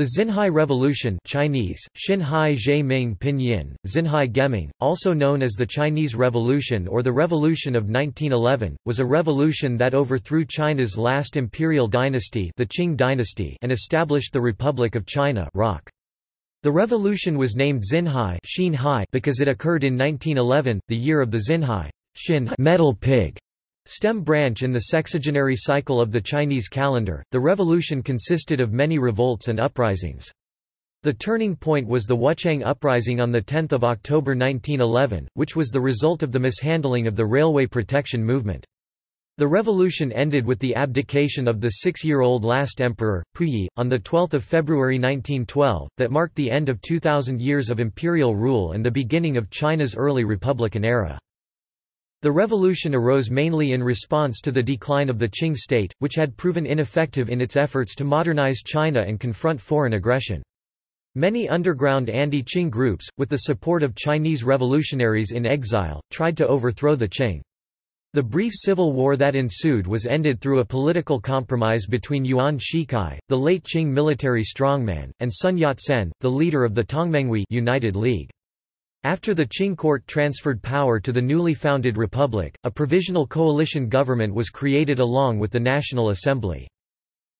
The Xinhai Revolution Chinese, Xinhai Ming Pinyin, Xinhai Geming, also known as the Chinese Revolution or the Revolution of 1911, was a revolution that overthrew China's last imperial dynasty the Qing dynasty and established the Republic of China ROC. The revolution was named Xinhai because it occurred in 1911, the year of the Xinhai metal pig Stem branch in the sexagenary cycle of the Chinese calendar, the revolution consisted of many revolts and uprisings. The turning point was the Wuchang Uprising on 10 October 1911, which was the result of the mishandling of the railway protection movement. The revolution ended with the abdication of the six-year-old last emperor, Puyi, on 12 February 1912, that marked the end of 2,000 years of imperial rule and the beginning of China's early republican era. The revolution arose mainly in response to the decline of the Qing state, which had proven ineffective in its efforts to modernize China and confront foreign aggression. Many underground anti-Qing groups, with the support of Chinese revolutionaries in exile, tried to overthrow the Qing. The brief civil war that ensued was ended through a political compromise between Yuan Shikai, the late Qing military strongman, and Sun Yat-sen, the leader of the Tongmenghui United League. After the Qing court transferred power to the newly founded republic, a provisional coalition government was created along with the National Assembly.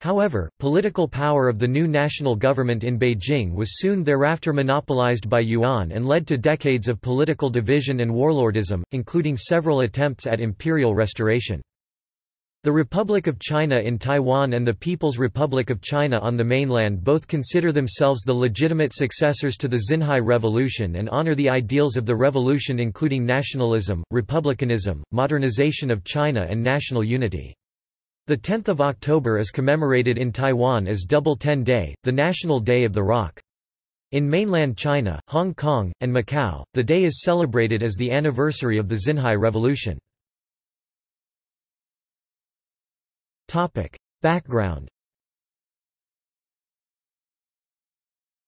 However, political power of the new national government in Beijing was soon thereafter monopolized by Yuan and led to decades of political division and warlordism, including several attempts at imperial restoration. The Republic of China in Taiwan and the People's Republic of China on the mainland both consider themselves the legitimate successors to the Xinhai Revolution and honor the ideals of the revolution including nationalism, republicanism, modernization of China and national unity. The 10th of October is commemorated in Taiwan as Double Ten Day, the National Day of the Rock. In mainland China, Hong Kong, and Macau, the day is celebrated as the anniversary of the Xinhai Revolution. Topic. Background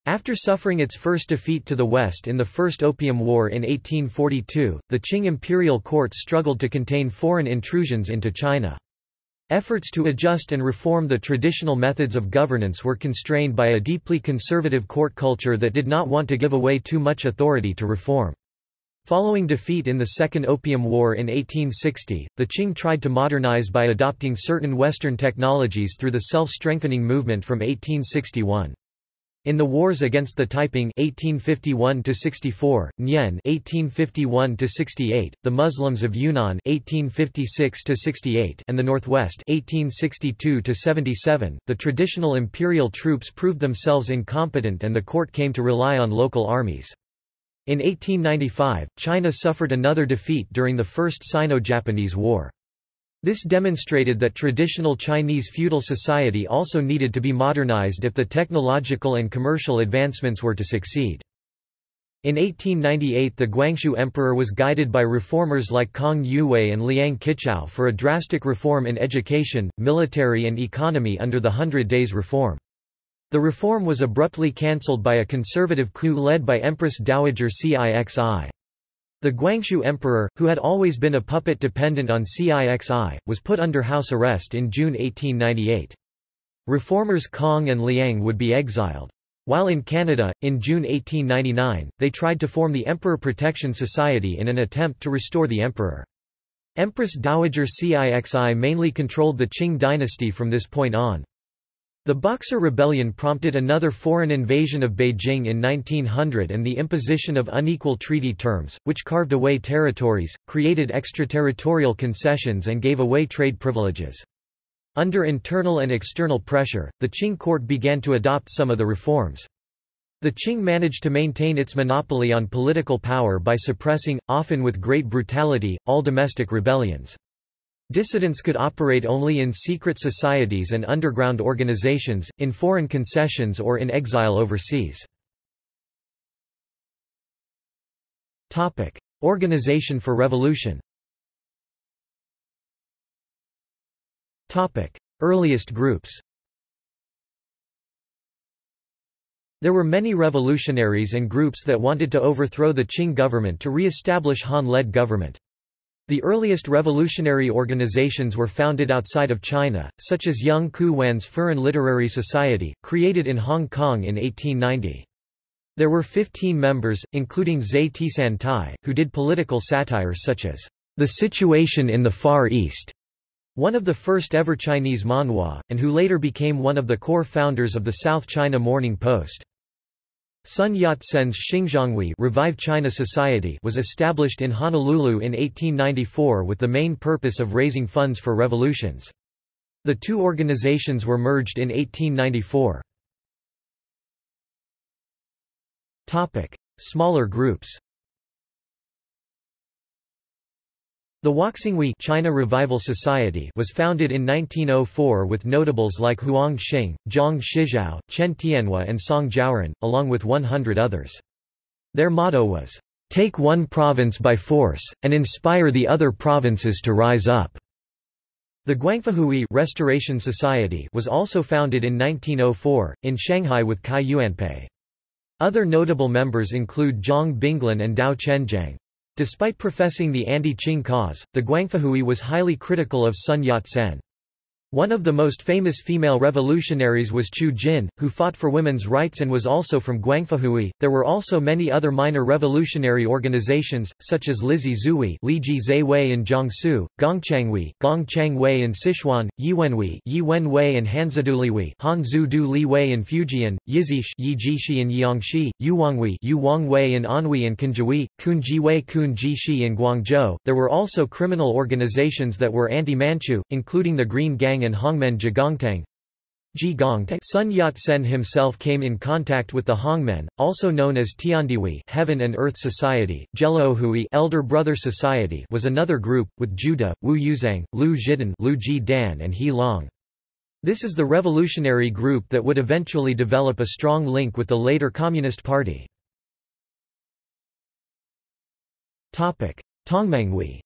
After suffering its first defeat to the West in the First Opium War in 1842, the Qing imperial court struggled to contain foreign intrusions into China. Efforts to adjust and reform the traditional methods of governance were constrained by a deeply conservative court culture that did not want to give away too much authority to reform. Following defeat in the Second Opium War in 1860, the Qing tried to modernize by adopting certain Western technologies through the self-strengthening movement from 1861. In the wars against the Taiping 1851–64, Nian 1851–68, the Muslims of Yunnan 1856–68, and the Northwest 1862–77, the traditional imperial troops proved themselves incompetent and the court came to rely on local armies. In 1895, China suffered another defeat during the First Sino-Japanese War. This demonstrated that traditional Chinese feudal society also needed to be modernized if the technological and commercial advancements were to succeed. In 1898 the Guangxu Emperor was guided by reformers like Kang Youwei and Liang Qichao for a drastic reform in education, military and economy under the Hundred Days Reform. The reform was abruptly cancelled by a conservative coup led by Empress Dowager Cixi. The Guangxu emperor, who had always been a puppet dependent on Cixi, was put under house arrest in June 1898. Reformers Kang and Liang would be exiled. While in Canada, in June 1899, they tried to form the Emperor Protection Society in an attempt to restore the emperor. Empress Dowager Cixi mainly controlled the Qing dynasty from this point on. The Boxer Rebellion prompted another foreign invasion of Beijing in 1900 and the imposition of unequal treaty terms, which carved away territories, created extraterritorial concessions and gave away trade privileges. Under internal and external pressure, the Qing court began to adopt some of the reforms. The Qing managed to maintain its monopoly on political power by suppressing, often with great brutality, all domestic rebellions. Dissidents could operate only in secret societies and underground organizations, in foreign concessions or in exile overseas. Organization for revolution Earliest groups There were many revolutionaries and groups that wanted to overthrow the Qing government to re-establish Han-led government. The earliest revolutionary organizations were founded outside of China, such as Yung Ku Wan's Furan Literary Society, created in Hong Kong in 1890. There were 15 members, including Zhe Tisan Tai, who did political satire such as The Situation in the Far East, one of the first ever Chinese manhua, and who later became one of the core founders of the South China Morning Post. Sun Yat-sen's Xingzhonghui Revive China Society was established in Honolulu in 1894 with the main purpose of raising funds for revolutions. The two organizations were merged in 1894. Topic: Smaller groups. The Huaxinghui China Revival Society was founded in 1904 with notables like Huang Xing, Zhang Shizhao, Chen Tianhua and Song Jiaoren, along with 100 others. Their motto was, "...take one province by force, and inspire the other provinces to rise up." The Guangfuhui Restoration Society was also founded in 1904, in Shanghai with Cai Yuanpei. Other notable members include Zhang Binglin and Dao Chenjiang. Despite professing the anti-Qing cause, the Guangfuhui was highly critical of Sun Yat-sen. One of the most famous female revolutionaries was Qiu Jin, who fought for women's rights and was also from Guangfuhui. There were also many other minor revolutionary organizations, such as Lizhi Zui, Liji Zaiwei in Jiangsu, Gongchanghui, Gongchangwei in Sichuan, Yiwenhui, Yiwenwei and Hanzidulihui, Hanzu Du Liwei in Fujian, Yizish, Yijishi in Jiangxi, Yuwanghui, Yuwangwei in Anhui and Kunjihui, Kunjiwei Kunjishi in Guangzhou. There were also criminal organizations that were anti-Manchu, including the Green Gang and Hongmen Jigongtang. Sun Yat-sen himself came in contact with the Hongmen, also known as Tiandihui Heaven and Earth Society. Jelouhui Elder Brother Society was another group, with Juda, Wu Yuzhang, Lu Zhidan, Lu Ji Dan and He Long. This is the revolutionary group that would eventually develop a strong link with the later Communist Party. Tongmenghui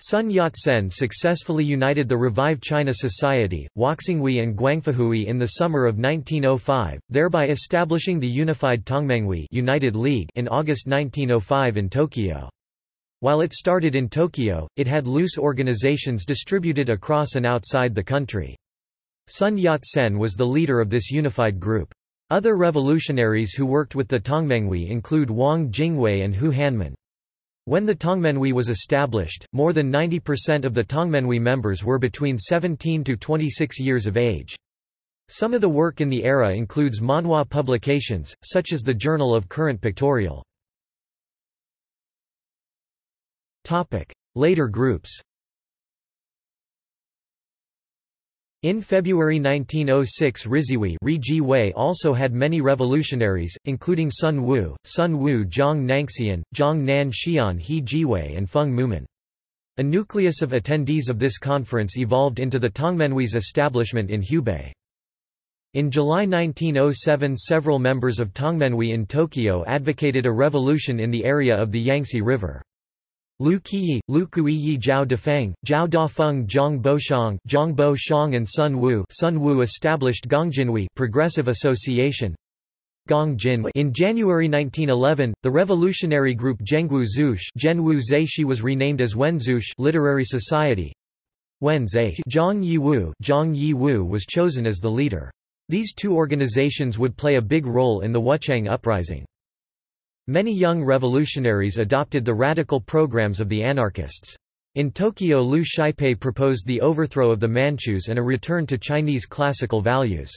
Sun Yat-sen successfully united the Revive China Society, Huaxinghui and Guangfuhui in the summer of 1905, thereby establishing the unified Tongmenghui United League in August 1905 in Tokyo. While it started in Tokyo, it had loose organizations distributed across and outside the country. Sun Yat-sen was the leader of this unified group. Other revolutionaries who worked with the Tongmenghui include Wang Jingwei and Hu Hanmin. When the Tongmenghui was established, more than 90% of the Tongmenghui members were between 17 to 26 years of age. Some of the work in the era includes manhua publications, such as the Journal of Current Pictorial. Later groups In February 1906 Rizihui also had many revolutionaries, including Sun Wu, Sun Wu Zhang Nangxian, Zhang Nan Xian He Jiwei and Feng Mumin. A nucleus of attendees of this conference evolved into the Tongmenghui's establishment in Hubei. In July 1907 several members of Tongmenghui in Tokyo advocated a revolution in the area of the Yangtze River. Lu Qiyi, Lu Kuiyi Zhao Dafeng, Zhao Dafeng Zhang Boshang, Zhang Bo Shang and Sun Wu, Sun Wu established Gongjinhui Progressive Association. In January 1911, the revolutionary group Zhengwu Zush Zhenwu Zaishi was renamed as Wenzush Literary Society. Wen Zhe Zhang Yiwu Zhang Yiwu was chosen as the leader. These two organizations would play a big role in the Wuchang Uprising. Many young revolutionaries adopted the radical programs of the anarchists. In Tokyo Liu Xiaopei proposed the overthrow of the Manchus and a return to Chinese classical values.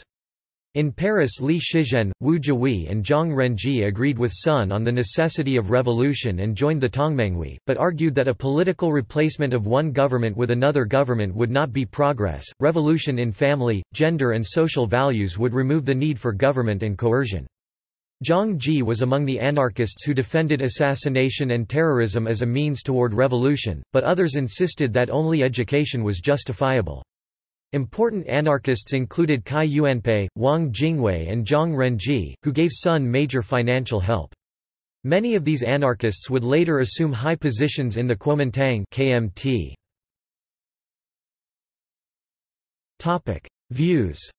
In Paris Li Shizhen, Wu Jiwei and Zhang Renji agreed with Sun on the necessity of revolution and joined the Tongmenghui, but argued that a political replacement of one government with another government would not be progress. Revolution in family, gender and social values would remove the need for government and coercion. Zhang Ji was among the anarchists who defended assassination and terrorism as a means toward revolution, but others insisted that only education was justifiable. Important anarchists included Cai Yuanpei, Wang Jingwei and Zhang Renji, who gave Sun major financial help. Many of these anarchists would later assume high positions in the Kuomintang KMT. Views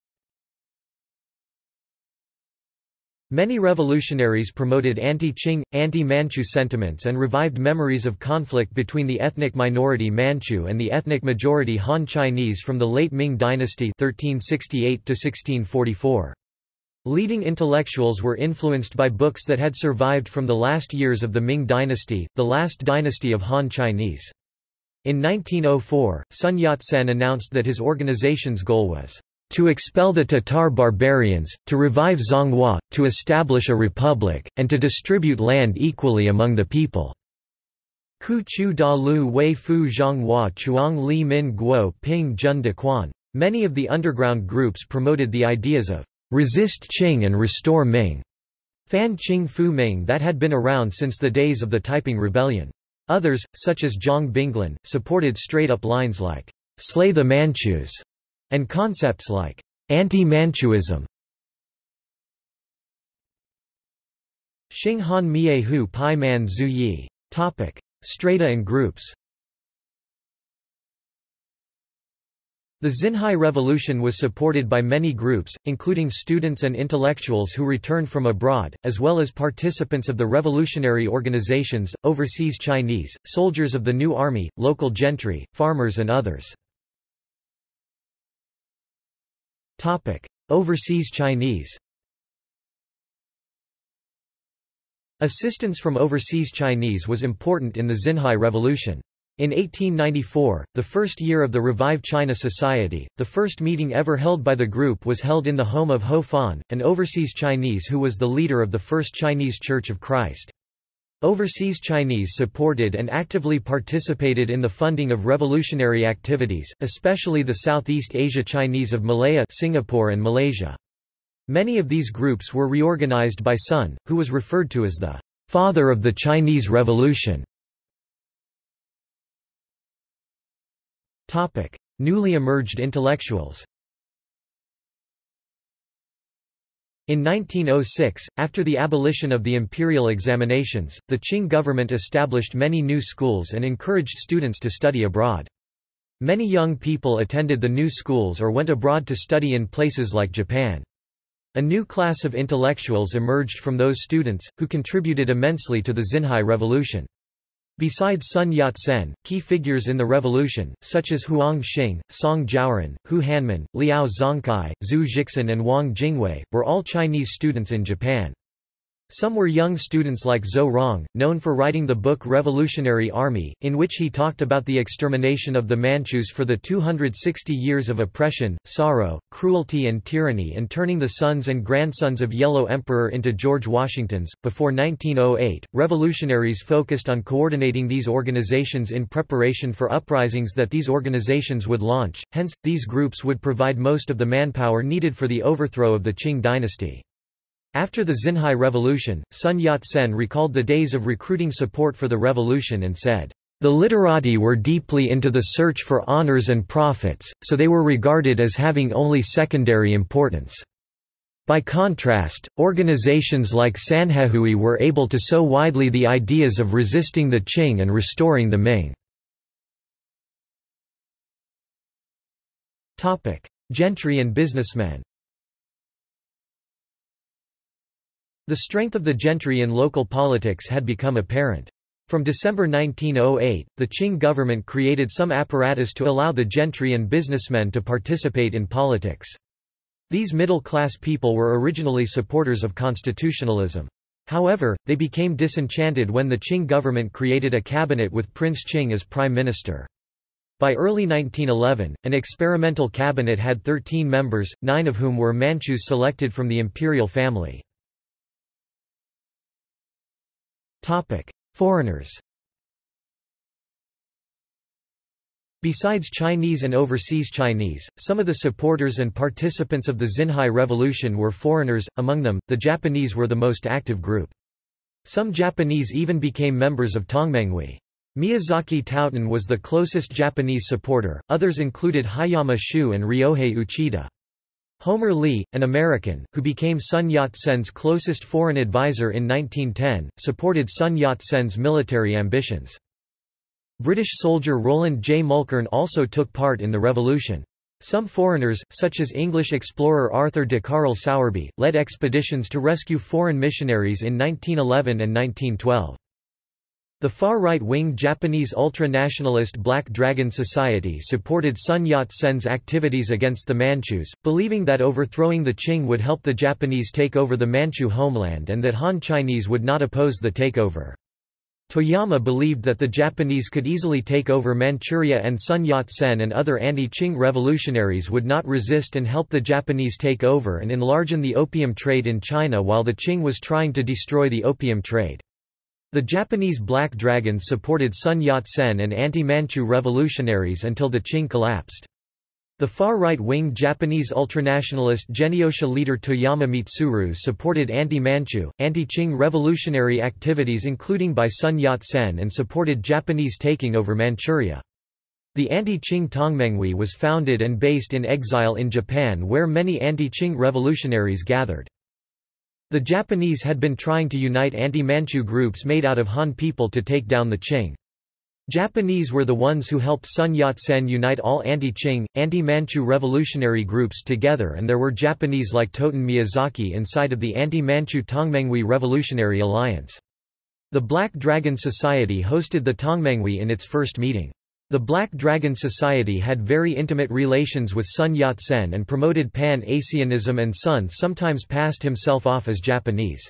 Many revolutionaries promoted anti-Qing, anti-Manchu sentiments and revived memories of conflict between the ethnic minority Manchu and the ethnic majority Han Chinese from the late Ming dynasty 1368 1644. Leading intellectuals were influenced by books that had survived from the last years of the Ming dynasty, the last dynasty of Han Chinese. In 1904, Sun Yat-sen announced that his organization's goal was to expel the Tatar barbarians, to revive Zhonghua, to establish a republic, and to distribute land equally among the people. Ku Chu Da Lu Wei Fu Zhonghua Chuang Li Min Guo Ping Jun De Quan. Many of the underground groups promoted the ideas of resist Qing and restore Ming, Fan Qing Fu Ming that had been around since the days of the Taiping Rebellion. Others, such as Zhang Binglin, supported straight-up lines like, slay the Manchus, and concepts like anti-Manchuism. Xinghan Mie Hu Pai Man Zhu Yi. Topic: Strata and groups. The Xinhai Revolution was supported by many groups, including students and intellectuals who returned from abroad, as well as participants of the revolutionary organizations, overseas Chinese, soldiers of the new army, local gentry, farmers and others. Overseas Chinese Assistance from overseas Chinese was important in the Xinhai Revolution. In 1894, the first year of the Revive China Society, the first meeting ever held by the group was held in the home of Ho Fan, an overseas Chinese who was the leader of the First Chinese Church of Christ. Overseas Chinese supported and actively participated in the funding of revolutionary activities, especially the Southeast Asia Chinese of Malaya Singapore and Malaysia. Many of these groups were reorganized by Sun, who was referred to as the father of the Chinese Revolution. Newly emerged intellectuals In 1906, after the abolition of the imperial examinations, the Qing government established many new schools and encouraged students to study abroad. Many young people attended the new schools or went abroad to study in places like Japan. A new class of intellectuals emerged from those students, who contributed immensely to the Xinhai Revolution. Besides Sun Yat-sen, key figures in the revolution, such as Huang Xing, Song Jiaoren, Hu Hanmin, Liao Zongkai, Zhu Jixun and Wang Jingwei, were all Chinese students in Japan. Some were young students like Zou Rong, known for writing the book Revolutionary Army, in which he talked about the extermination of the Manchus for the 260 years of oppression, sorrow, cruelty and tyranny and turning the sons and grandsons of Yellow Emperor into George Washingtons. Before 1908, revolutionaries focused on coordinating these organizations in preparation for uprisings that these organizations would launch, hence, these groups would provide most of the manpower needed for the overthrow of the Qing dynasty. After the Xinhai Revolution, Sun Yat-sen recalled the days of recruiting support for the revolution and said, "...the literati were deeply into the search for honors and profits, so they were regarded as having only secondary importance." By contrast, organizations like Sanhehui were able to sow widely the ideas of resisting the Qing and restoring the Ming. Gentry and businessmen The strength of the gentry in local politics had become apparent. From December 1908, the Qing government created some apparatus to allow the gentry and businessmen to participate in politics. These middle-class people were originally supporters of constitutionalism. However, they became disenchanted when the Qing government created a cabinet with Prince Qing as prime minister. By early 1911, an experimental cabinet had 13 members, nine of whom were Manchus selected from the imperial family. Topic: Foreigners. Besides Chinese and overseas Chinese, some of the supporters and participants of the Xinhai Revolution were foreigners, among them, the Japanese were the most active group. Some Japanese even became members of Tongmenghui. Miyazaki Toten was the closest Japanese supporter, others included Hayama Shu and Ryohei Uchida. Homer Lee, an American, who became Sun Yat-sen's closest foreign advisor in 1910, supported Sun Yat-sen's military ambitions. British soldier Roland J. Mulkern also took part in the revolution. Some foreigners, such as English explorer Arthur de Carl Sowerby, led expeditions to rescue foreign missionaries in 1911 and 1912. The far-right-wing Japanese ultra-nationalist Black Dragon Society supported Sun Yat-sen's activities against the Manchus, believing that overthrowing the Qing would help the Japanese take over the Manchu homeland and that Han Chinese would not oppose the takeover. Toyama believed that the Japanese could easily take over Manchuria and Sun Yat-sen and other anti-Qing revolutionaries would not resist and help the Japanese take over and enlarge the opium trade in China while the Qing was trying to destroy the opium trade. The Japanese Black Dragons supported Sun Yat-sen and anti-Manchu revolutionaries until the Qing collapsed. The far-right-wing Japanese ultranationalist Genyosha leader Toyama Mitsuru supported anti-Manchu, anti-Qing revolutionary activities including by Sun Yat-sen and supported Japanese taking over Manchuria. The anti-Qing Tongmenghui was founded and based in exile in Japan where many anti-Qing revolutionaries gathered. The Japanese had been trying to unite anti-Manchu groups made out of Han people to take down the Qing. Japanese were the ones who helped Sun Yat-sen unite all anti-Qing, anti-Manchu revolutionary groups together and there were Japanese like Toten Miyazaki inside of the anti-Manchu Tongmenghui Revolutionary Alliance. The Black Dragon Society hosted the Tongmenghui in its first meeting. The Black Dragon Society had very intimate relations with Sun Yat-sen and promoted Pan-Asianism and Sun sometimes passed himself off as Japanese.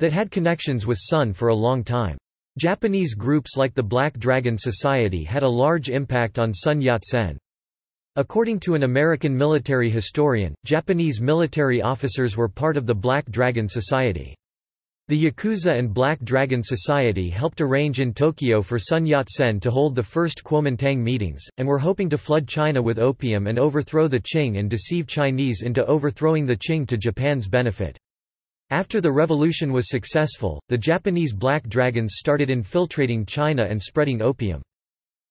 That had connections with Sun for a long time. Japanese groups like the Black Dragon Society had a large impact on Sun Yat-sen. According to an American military historian, Japanese military officers were part of the Black Dragon Society. The Yakuza and Black Dragon Society helped arrange in Tokyo for Sun Yat-sen to hold the first Kuomintang meetings, and were hoping to flood China with opium and overthrow the Qing and deceive Chinese into overthrowing the Qing to Japan's benefit. After the revolution was successful, the Japanese Black Dragons started infiltrating China and spreading opium.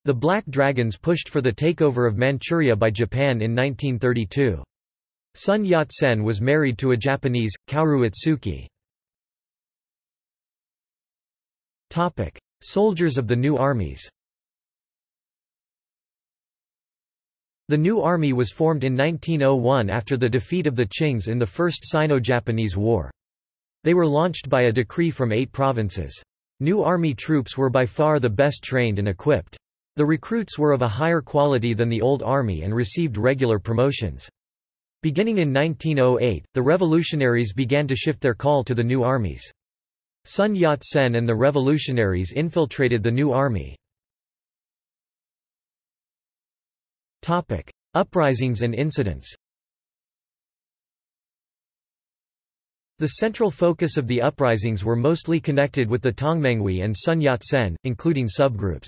The Black Dragons pushed for the takeover of Manchuria by Japan in 1932. Sun Yat-sen was married to a Japanese, Kaoru Itsuki. Topic: Soldiers of the new armies. The new army was formed in 1901 after the defeat of the Qings in the First Sino-Japanese War. They were launched by a decree from eight provinces. New army troops were by far the best trained and equipped. The recruits were of a higher quality than the old army and received regular promotions. Beginning in 1908, the revolutionaries began to shift their call to the new armies. Sun Yat-sen and the revolutionaries infiltrated the new army. Uprisings and incidents The central focus of the uprisings were mostly connected with the Tongmenghui and Sun Yat-sen, including subgroups.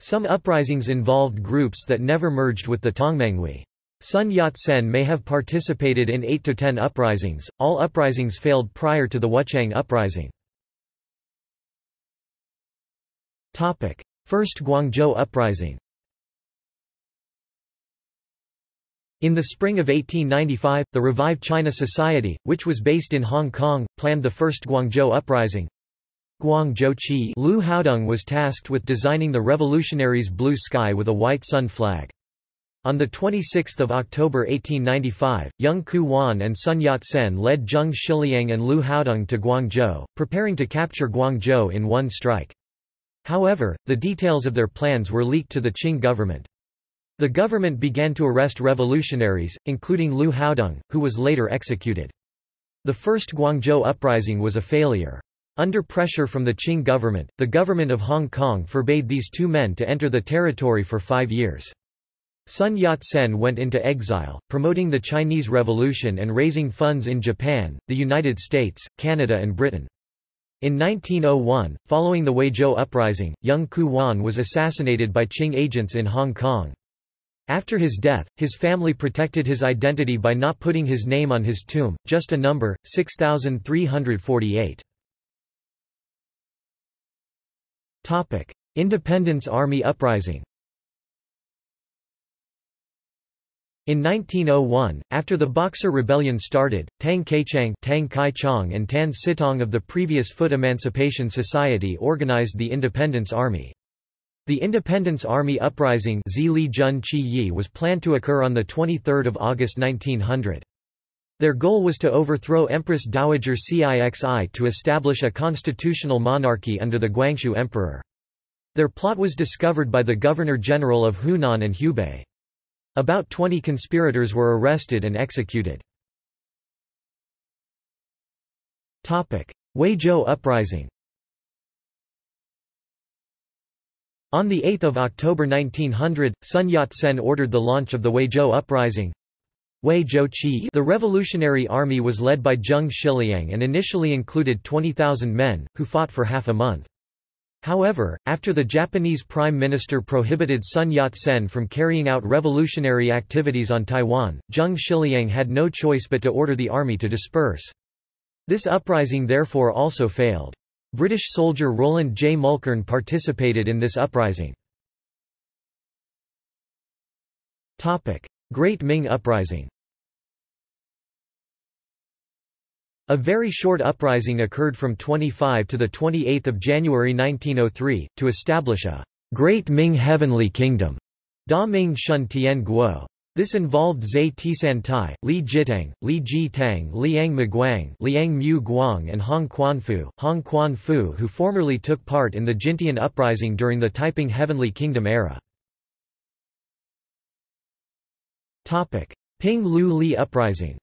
Some uprisings involved groups that never merged with the Tongmenghui. Sun Yat-sen may have participated in 8 to 10 uprisings, all uprisings failed prior to the Wuchang uprising. First Guangzhou Uprising In the spring of 1895, the revived China Society, which was based in Hong Kong, planned the first Guangzhou Uprising. Guangzhou Qi Liu Haodong was tasked with designing the revolutionaries' blue sky with a white sun flag. On 26 October 1895, Yung Ku Wan and Sun Yat-sen led Zheng Shiliang and Liu Haodong to Guangzhou, preparing to capture Guangzhou in one strike. However, the details of their plans were leaked to the Qing government. The government began to arrest revolutionaries, including Liu Haodong, who was later executed. The first Guangzhou uprising was a failure. Under pressure from the Qing government, the government of Hong Kong forbade these two men to enter the territory for five years. Sun Yat-sen went into exile, promoting the Chinese Revolution and raising funds in Japan, the United States, Canada and Britain. In 1901, following the Huizhou uprising, Young Ku Wan was assassinated by Qing agents in Hong Kong. After his death, his family protected his identity by not putting his name on his tomb, just a number, 6348. Independence Army Uprising In 1901, after the Boxer Rebellion started, Tang Kaichang Tang Kai and Tan Sitong of the previous Foot Emancipation Society organized the Independence Army. The Independence Army Uprising was planned to occur on 23 August 1900. Their goal was to overthrow Empress Dowager Cixi to establish a constitutional monarchy under the Guangxu Emperor. Their plot was discovered by the Governor-General of Hunan and Hubei. About 20 conspirators were arrested and executed. Huizhou Uprising On 8 October 1900, Sun Yat-sen ordered the launch of the Huizhou Uprising. The Revolutionary Army was led by Zheng Shiliang and initially included 20,000 men, who fought for half a month. However, after the Japanese Prime Minister prohibited Sun Yat-sen from carrying out revolutionary activities on Taiwan, Zheng Shiliang had no choice but to order the army to disperse. This uprising therefore also failed. British soldier Roland J. Mulkern participated in this uprising. Great Ming Uprising A very short uprising occurred from 25 to 28 January 1903, to establish a Great Ming Heavenly Kingdom. Da Ming Shun Tian Guo. This involved Zhe Tisantai, Li Jitang, Li Ji-tang Liang Miguang Liang Mu Guang and Hong Quanfu, Hong Quanfu who formerly took part in the Jintian uprising during the Taiping Heavenly Kingdom era. Ping Lu Li Uprising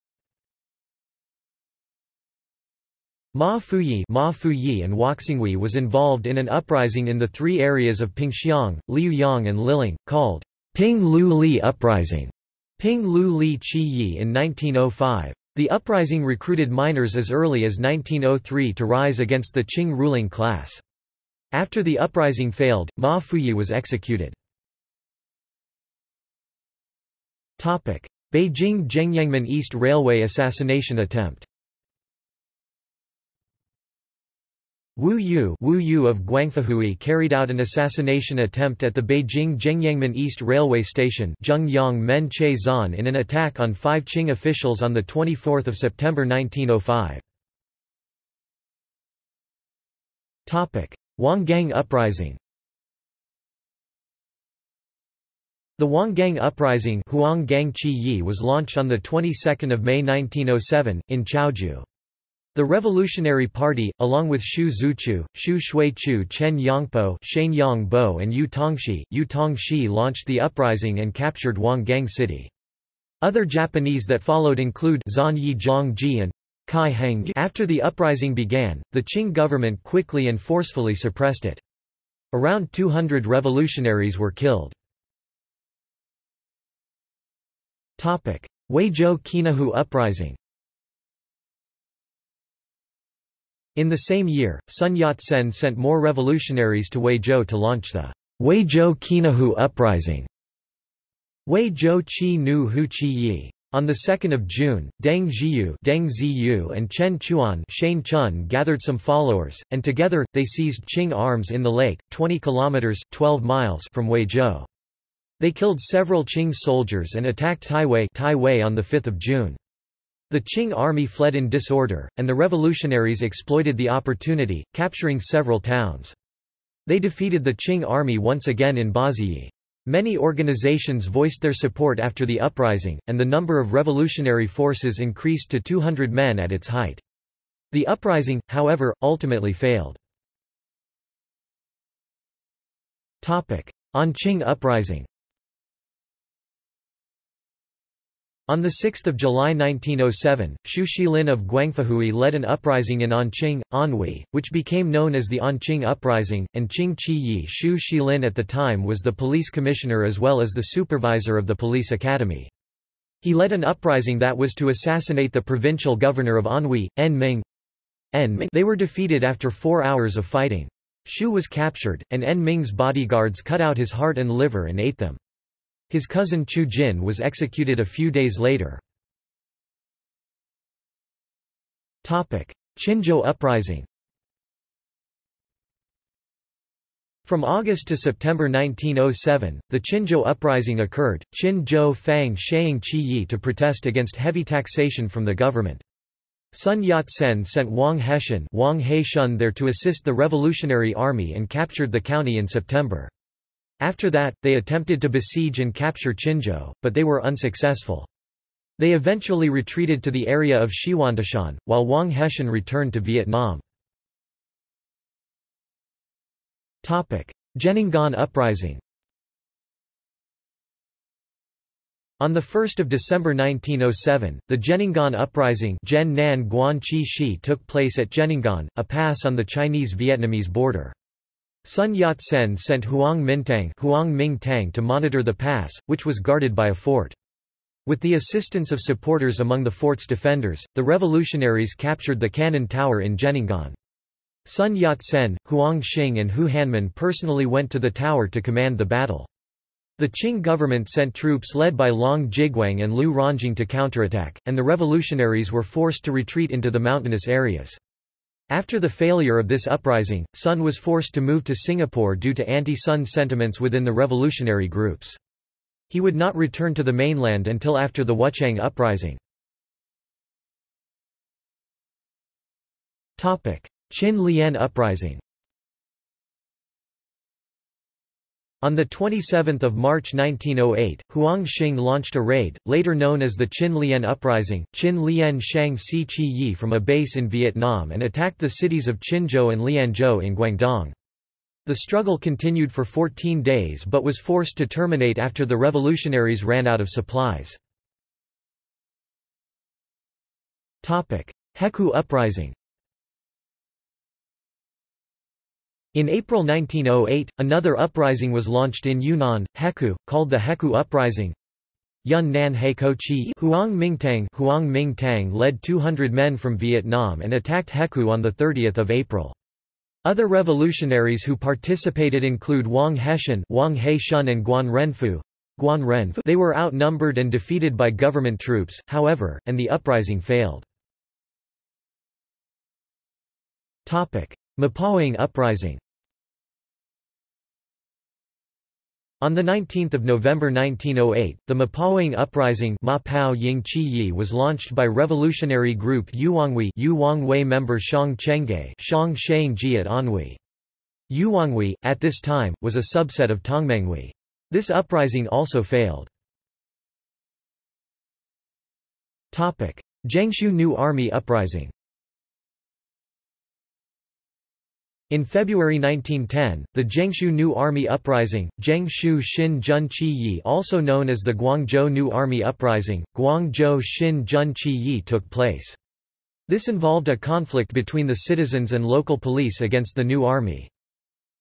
Ma Fuyi, Ma Fuyi and Huaxinghui was involved in an uprising in the three areas of Pingxiang, Liuyang and Liling, called Ping Lu Li Uprising. Ping Lu Li Chi Yi in 1905. The uprising recruited miners as early as 1903 to rise against the Qing ruling class. After the uprising failed, Ma Fuyi was executed. Beijing Zhengyangmen East Railway assassination attempt Wu Yu, Wu Yu of Guangfuhui carried out an assassination attempt at the Beijing Zhengyangmen East Railway Station in an attack on five Qing officials on 24 September 1905. Huanggang Uprising The Huanggang Uprising was launched on the 22nd of May 1907 in Chaozhou. The Revolutionary Party, along with Xu Zuchu, Xu Shuichu Chen Yangpo Shane Yangbo and Yu Tongxi, Yu Tongxi launched the uprising and captured Huanggang City. Other Japanese that followed include Zan Yi Zhongji and Kai Heng. After the uprising began, the Qing government quickly and forcefully suppressed it. Around 200 revolutionaries were killed. Huizhou Qinahu Uprising In the same year, Sun Yat-sen sent more revolutionaries to Huizhou to launch the Huizhou Qinahu Uprising. Huizhou Qi Nu Hu Qi Yi. On 2 June, Deng Zhiyu, Deng Ziyu and Chen Chuan Shane Chun gathered some followers, and together, they seized Qing arms in the lake, 20 kilometers 12 miles from Huizhou. They killed several Qing soldiers and attacked Taiwei, Taiwei on 5 June. The Qing army fled in disorder, and the revolutionaries exploited the opportunity, capturing several towns. They defeated the Qing army once again in Baziyi. Many organizations voiced their support after the uprising, and the number of revolutionary forces increased to 200 men at its height. The uprising, however, ultimately failed. Anqing uprising On 6 July 1907, Xu Shilin of Guangfuhui led an uprising in Anqing, Anhui, which became known as the Anqing Uprising, and Qing Qi Yi Xu Shilin at the time was the police commissioner as well as the supervisor of the police academy. He led an uprising that was to assassinate the provincial governor of Anhui, En Ming. En Ming. They were defeated after four hours of fighting. Xu was captured, and En Ming's bodyguards cut out his heart and liver and ate them. His cousin Qiu Jin was executed a few days later. Qinzhou Uprising From August to September 1907, the Qinzhou Uprising occurred, Qin Fang Shang Qi Yi to protest against heavy taxation from the government. Sun Yat-sen sent Wang Heshun, Wang He there to assist the Revolutionary Army and captured the county in September. After that, they attempted to besiege and capture Qinzhou, but they were unsuccessful. They eventually retreated to the area of Xiwantashan, while Wang Heshan returned to Vietnam. Zhenenggan Uprising On 1 December 1907, the Zhenenggan Uprising took place at Zhenenggan, a pass on the Chinese-Vietnamese border. Sun Yat-sen sent Huang Mingtang, Huang Ming-tang to monitor the pass, which was guarded by a fort. With the assistance of supporters among the fort's defenders, the revolutionaries captured the cannon tower in Zhenenggan. Sun Yat-sen, Huang Xing and Hu Hanmin personally went to the tower to command the battle. The Qing government sent troops led by Long Jiguang and Liu Rongjing to counterattack, and the revolutionaries were forced to retreat into the mountainous areas. After the failure of this uprising, Sun was forced to move to Singapore due to anti-Sun sentiments within the revolutionary groups. He would not return to the mainland until after the Wuchang uprising. Qin Lian uprising On 27 March 1908, Huang Xing launched a raid, later known as the Qin Lian Uprising, Qin Lian Shang Si Chi Yi from a base in Vietnam and attacked the cities of Qinzhou and Lianzhou in Guangdong. The struggle continued for 14 days but was forced to terminate after the revolutionaries ran out of supplies. Hekou Uprising In April 1908, another uprising was launched in Yunnan, Hekou, called the Hekou Uprising. Yun Nan Hekou Chi Huang Mingtang Huang Mingtang led 200 men from Vietnam and attacked Hekou on 30 April. Other revolutionaries who participated include Wang Heshan Wang He-shun and Guan Renfu. Guan Renfu they were outnumbered and defeated by government troops, however, and the uprising failed. Mapoing Uprising On 19 November 1908, the Mapoing Uprising was launched by revolutionary group Yuwangwi Yuwangwei member Shang Chengge Xiang Shangji at Anhui. Yuwangwi, at this time, was a subset of Tongmenghui. This uprising also failed. Jiangsu New Army Uprising In February 1910, the Jiangsu New Army Uprising, Jiangsu Xin Jun Yi also known as the Guangzhou New Army Uprising, Guangzhou Xin Jun Yi took place. This involved a conflict between the citizens and local police against the new army.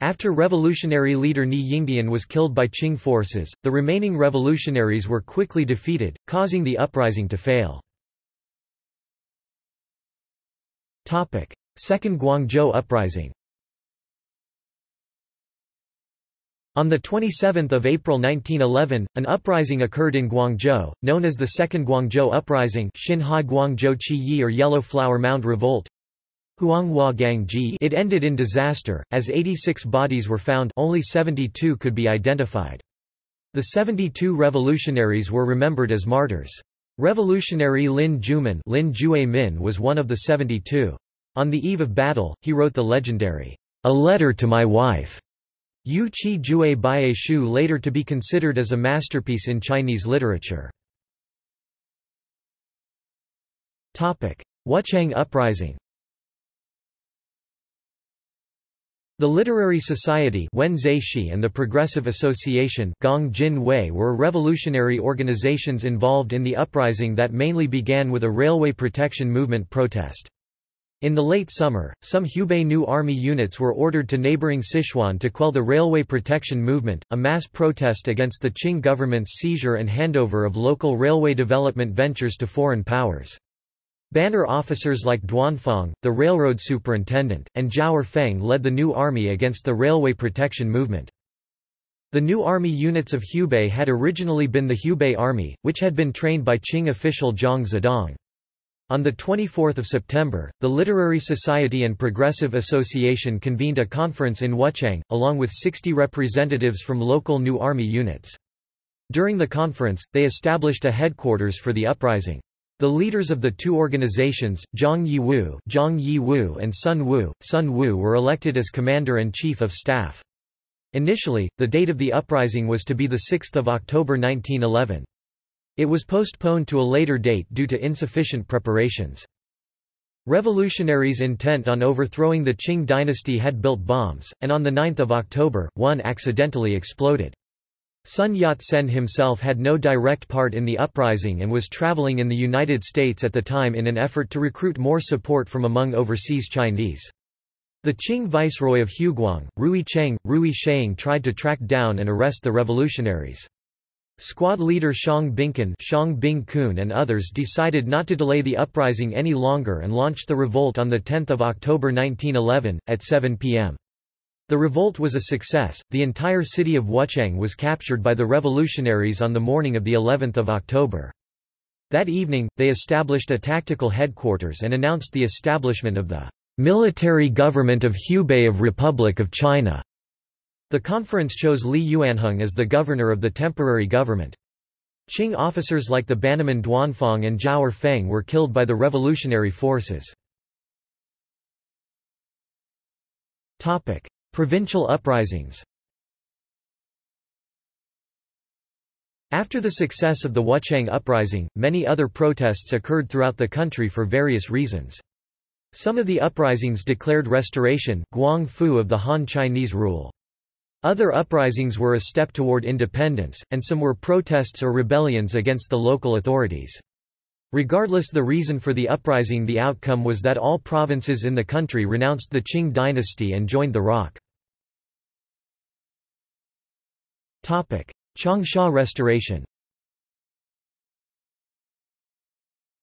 After revolutionary leader Ni Yingdian was killed by Qing forces, the remaining revolutionaries were quickly defeated, causing the uprising to fail. Second Guangzhou Uprising On 27 April 1911, an uprising occurred in Guangzhou, known as the Second Guangzhou Uprising Xinhai Guangzhou or Yellow Flower Mound Revolt. It ended in disaster, as 86 bodies were found only 72 could be identified. The 72 revolutionaries were remembered as martyrs. Revolutionary Lin Jumin Lin Min was one of the 72. On the eve of battle, he wrote the legendary, A Letter to My Wife, Yu Qi Jue Baiye Shu later to be considered as a masterpiece in Chinese literature. Wuchang Uprising The Literary Society and the Progressive Association were revolutionary organizations involved in the uprising that mainly began with a railway protection movement protest. In the late summer, some Hubei New Army units were ordered to neighboring Sichuan to quell the railway protection movement, a mass protest against the Qing government's seizure and handover of local railway development ventures to foreign powers. Banner officers like Duanfang, the railroad superintendent, and Zhao Erfeng led the new army against the railway protection movement. The new army units of Hubei had originally been the Hubei Army, which had been trained by Qing official Zhang Zhidong. On 24 September, the Literary Society and Progressive Association convened a conference in Wuchang, along with 60 representatives from local New Army units. During the conference, they established a headquarters for the uprising. The leaders of the two organizations, Zhang Yiwu, Zhang Yiwu and Sun Wu, Sun Wu were elected as commander and chief of staff. Initially, the date of the uprising was to be 6 October 1911. It was postponed to a later date due to insufficient preparations. Revolutionaries intent on overthrowing the Qing dynasty had built bombs, and on 9 October, one accidentally exploded. Sun Yat-sen himself had no direct part in the uprising and was traveling in the United States at the time in an effort to recruit more support from among overseas Chinese. The Qing viceroy of Huguang, Rui Cheng, Rui Sheng tried to track down and arrest the revolutionaries. Squad leader Shang Bingkun Xiang Bing and others decided not to delay the uprising any longer and launched the revolt on 10 October 1911, at 7 p.m. The revolt was a success, the entire city of Wuchang was captured by the revolutionaries on the morning of the 11th of October. That evening, they established a tactical headquarters and announced the establishment of the Military Government of Hubei of Republic of China. The conference chose Li Yuanhong as the governor of the temporary government. Qing officers like the Bannerman Duanfang and Zhao Erfeng were killed by the revolutionary forces. Provincial uprisings After the success of the Wuchang uprising, many other protests occurred throughout the country for various reasons. Some of the uprisings declared restoration Guang Fu of the Han Chinese rule. Other uprisings were a step toward independence, and some were protests or rebellions against the local authorities. Regardless the reason for the uprising the outcome was that all provinces in the country renounced the Qing dynasty and joined the ROC. Changsha restoration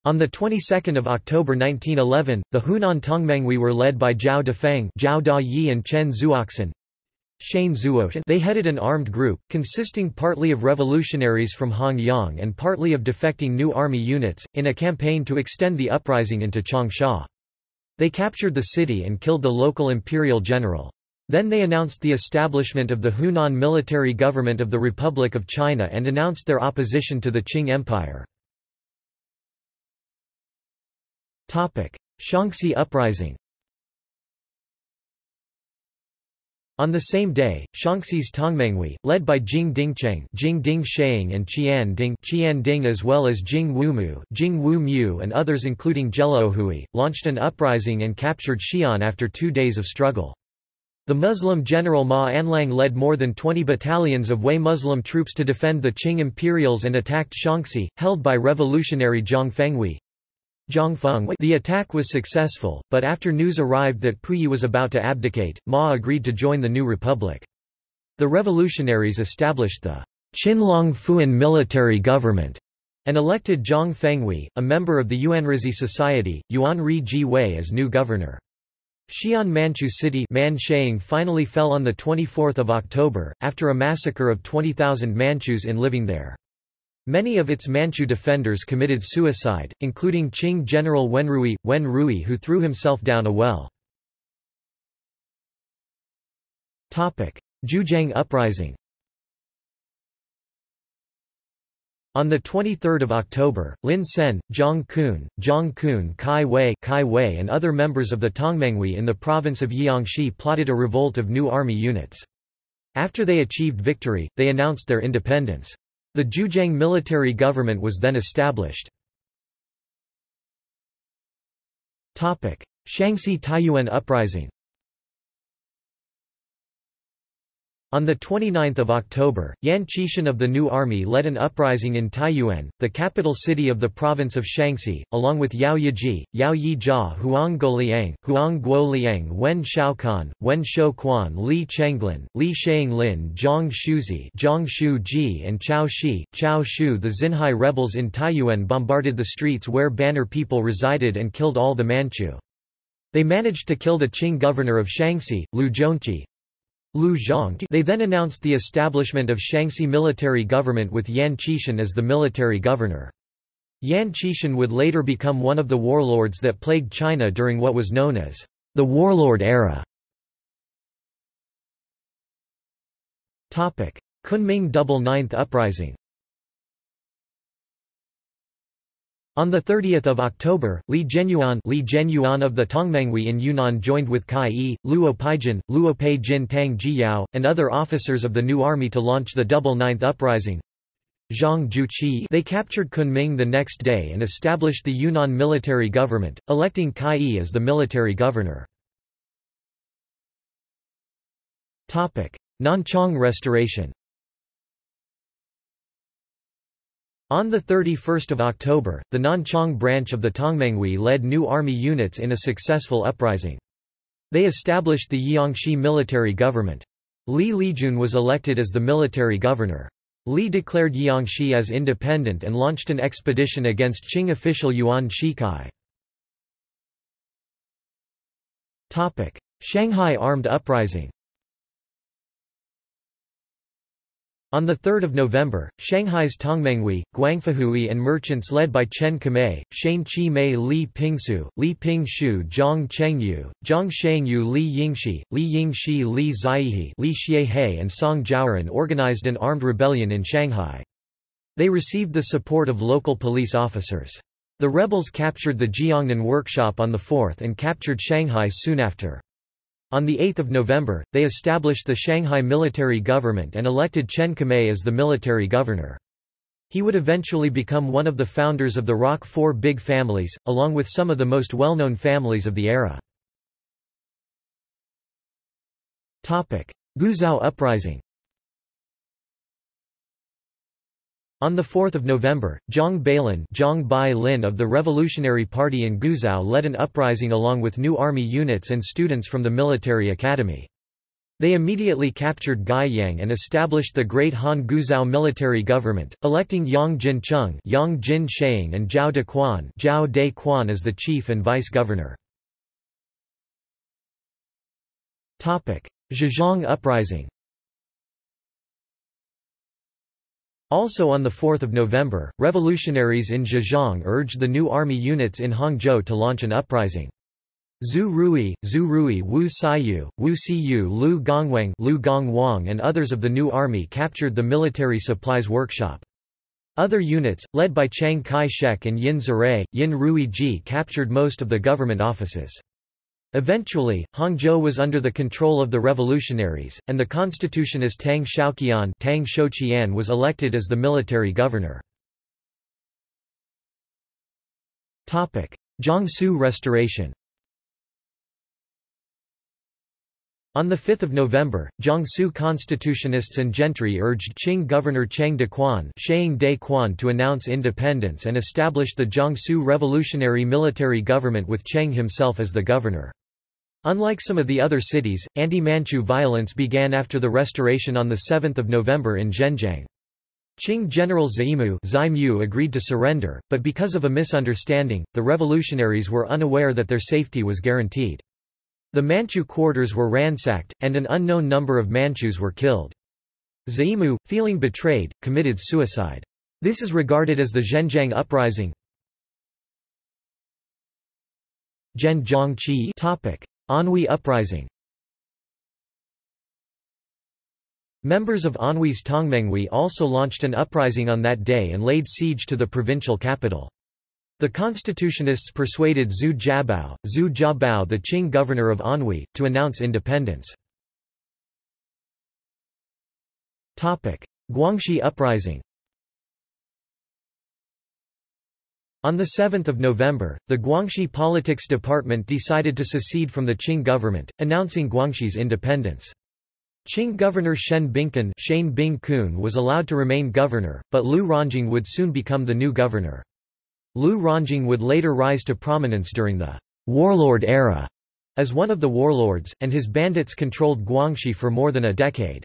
On the 22nd of October 1911, the Hunan Tongmenghui were led by Zhao Dafeng, Zhao Dayi and Chen Zuoxin. They headed an armed group, consisting partly of revolutionaries from Hongyang and partly of defecting new army units, in a campaign to extend the uprising into Changsha. They captured the city and killed the local imperial general. Then they announced the establishment of the Hunan military government of the Republic of China and announced their opposition to the Qing Empire. Shaanxi uprising On the same day, Shaanxi's Tongmenghui, led by Jing Dingcheng Jing Ding Sheng and Qian Ding Qian Ding as well as Jing Wumu Jing Wu Mu and others including Ohui, launched an uprising and captured Xi'an after two days of struggle. The Muslim general Ma Anlang led more than 20 battalions of Wei Muslim troops to defend the Qing imperials and attacked Shaanxi, held by revolutionary Zhang Fenghui. The attack was successful, but after news arrived that Puyi was about to abdicate, Ma agreed to join the new republic. The revolutionaries established the Qinlong Fuan military government and elected Zhang Fenghui, a member of the Yuanrizi Society, Yuan Ji Wei as new governor. Xi'an Manchu City Mansheng finally fell on 24 October, after a massacre of 20,000 Manchus in living there. Many of its Manchu defenders committed suicide, including Qing General Wen Rui, Wen Rui who threw himself down a well. Jiujiang uprising On 23 October, Lin Sen, Zhang Kun, Zhang Kun Kai Wei, Kai Wei and other members of the Tongmenghui in the province of Jiangxi plotted a revolt of new army units. After they achieved victory, they announced their independence. The Jiujiang military government was then established. Shanxi Taiyuan uprising On 29 October, Yan Xishan of the New Army led an uprising in Taiyuan, the capital city of the province of Shanxi, along with Yao Yiji, Yao Yijia Huang Goliang, Huang Guoliang Wen Shaokan, Wen Shouquan Li Chenglin, Li Lin, Zhang Shuzi Zhang Shu Ji and Chao Shi, Chao Shu The Xinhai rebels in Taiyuan bombarded the streets where Banner people resided and killed all the Manchu. They managed to kill the Qing governor of Shanxi, Lu Zhongqi, Lu Zhang they then announced the establishment of Shanxi military government with Yan Xishan as the military governor. Yan Xishan would later become one of the warlords that plagued China during what was known as the warlord era. Kunming Double Ninth Uprising On 30 October, Li Zhenyuan, Li Zhenyuan of the Tongmenghui in Yunnan joined with Kai Yi, Luo Peijin, Luo Pei Jin Tang Jiyao, and other officers of the new army to launch the Double Ninth Uprising. Zhang Juqi they captured Kunming the next day and established the Yunnan military government, electing Kai Yi as the military governor. Nanchang Restoration On 31 October, the Nanchang branch of the Tongmenghui led new army units in a successful uprising. They established the Jiangxi military government. Li Liejun was elected as the military governor. Li declared Jiangxi as independent and launched an expedition against Qing official Yuan Shikai. Shanghai armed uprising On 3 November, Shanghai's Tongmenghui, Guangfuhui and merchants led by Chen Qimei, Shane Chi Mei Li Pingsu, Li Pingshu Zhang Chengyu, Zhang Shangyu Li Yingxi, Li Yingxi Li Zaihe Li Xiehe and Song Jiaoren organized an armed rebellion in Shanghai. They received the support of local police officers. The rebels captured the Jiangnan workshop on the 4th and captured Shanghai soon after. On 8 November, they established the Shanghai military government and elected Chen Qimei as the military governor. He would eventually become one of the founders of the ROC Four Big Families, along with some of the most well-known families of the era. Guizhou Uprising On 4 November, Zhang Bailin, Zhang Bai Lin of the Revolutionary Party in Guizhou led an uprising along with new army units and students from the military academy. They immediately captured Guiyang and established the Great Han Guizhou military government, electing Yang Jincheng Yang Jin Shang and Zhao De Quan, Zhao De as the chief and vice-governor. Zhejiang Uprising Also on 4 November, revolutionaries in Zhejiang urged the new army units in Hangzhou to launch an uprising. Zhu Rui, Zhu Rui Wu Saiyu, Wu Siyu Lu Gongwang Lu Gongwang and others of the new army captured the military supplies workshop. Other units, led by Chiang Kai-shek and Yin Zirai, Yin Rui Ji captured most of the government offices. Eventually, Hangzhou was under the control of the revolutionaries, and the constitutionist Tang Xiaoqian Tang Shouqian was elected as the military governor. Jiangsu restoration On 5 November, Jiangsu constitutionists and gentry urged Qing governor Cheng de Quan, de Quan to announce independence and establish the Jiangsu revolutionary military government with Cheng himself as the governor. Unlike some of the other cities, anti-Manchu violence began after the restoration on 7 November in Zhenjiang. Qing General Zaimu agreed to surrender, but because of a misunderstanding, the revolutionaries were unaware that their safety was guaranteed. The Manchu quarters were ransacked, and an unknown number of Manchus were killed. Zaimu, feeling betrayed, committed suicide. This is regarded as the Zhenjiang Uprising. Zhenjiang topic. Anhui Uprising Members of Anhui's Tongmenghui also launched an uprising on that day and laid siege to the provincial capital. The constitutionists persuaded Zhu Jiabao, Zhu Jiabao the Qing governor of Anhui, to announce independence. Guangxi Uprising On 7 November, the Guangxi Politics Department decided to secede from the Qing government, announcing Guangxi's independence. Qing governor Shen Bingkun Shane Bing was allowed to remain governor, but Lu Rongjing would soon become the new governor. Lu Rongjing would later rise to prominence during the warlord era as one of the warlords, and his bandits controlled Guangxi for more than a decade.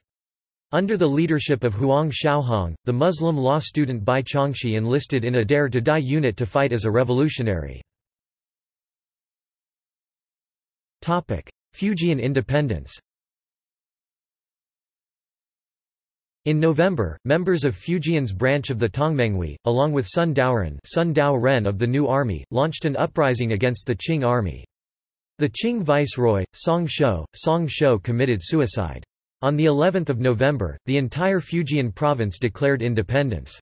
Under the leadership of Huang Shaohong, the Muslim law student Bai Chongxi enlisted in a Dare to Die unit to fight as a revolutionary. Fujian independence In November, members of Fujian's branch of the Tongmenghui, along with Sun Daoren, Sun Dao Ren of the New Army, launched an uprising against the Qing army. The Qing viceroy, Song Shou, Song Shou committed suicide. On the 11th of November, the entire Fujian province declared independence.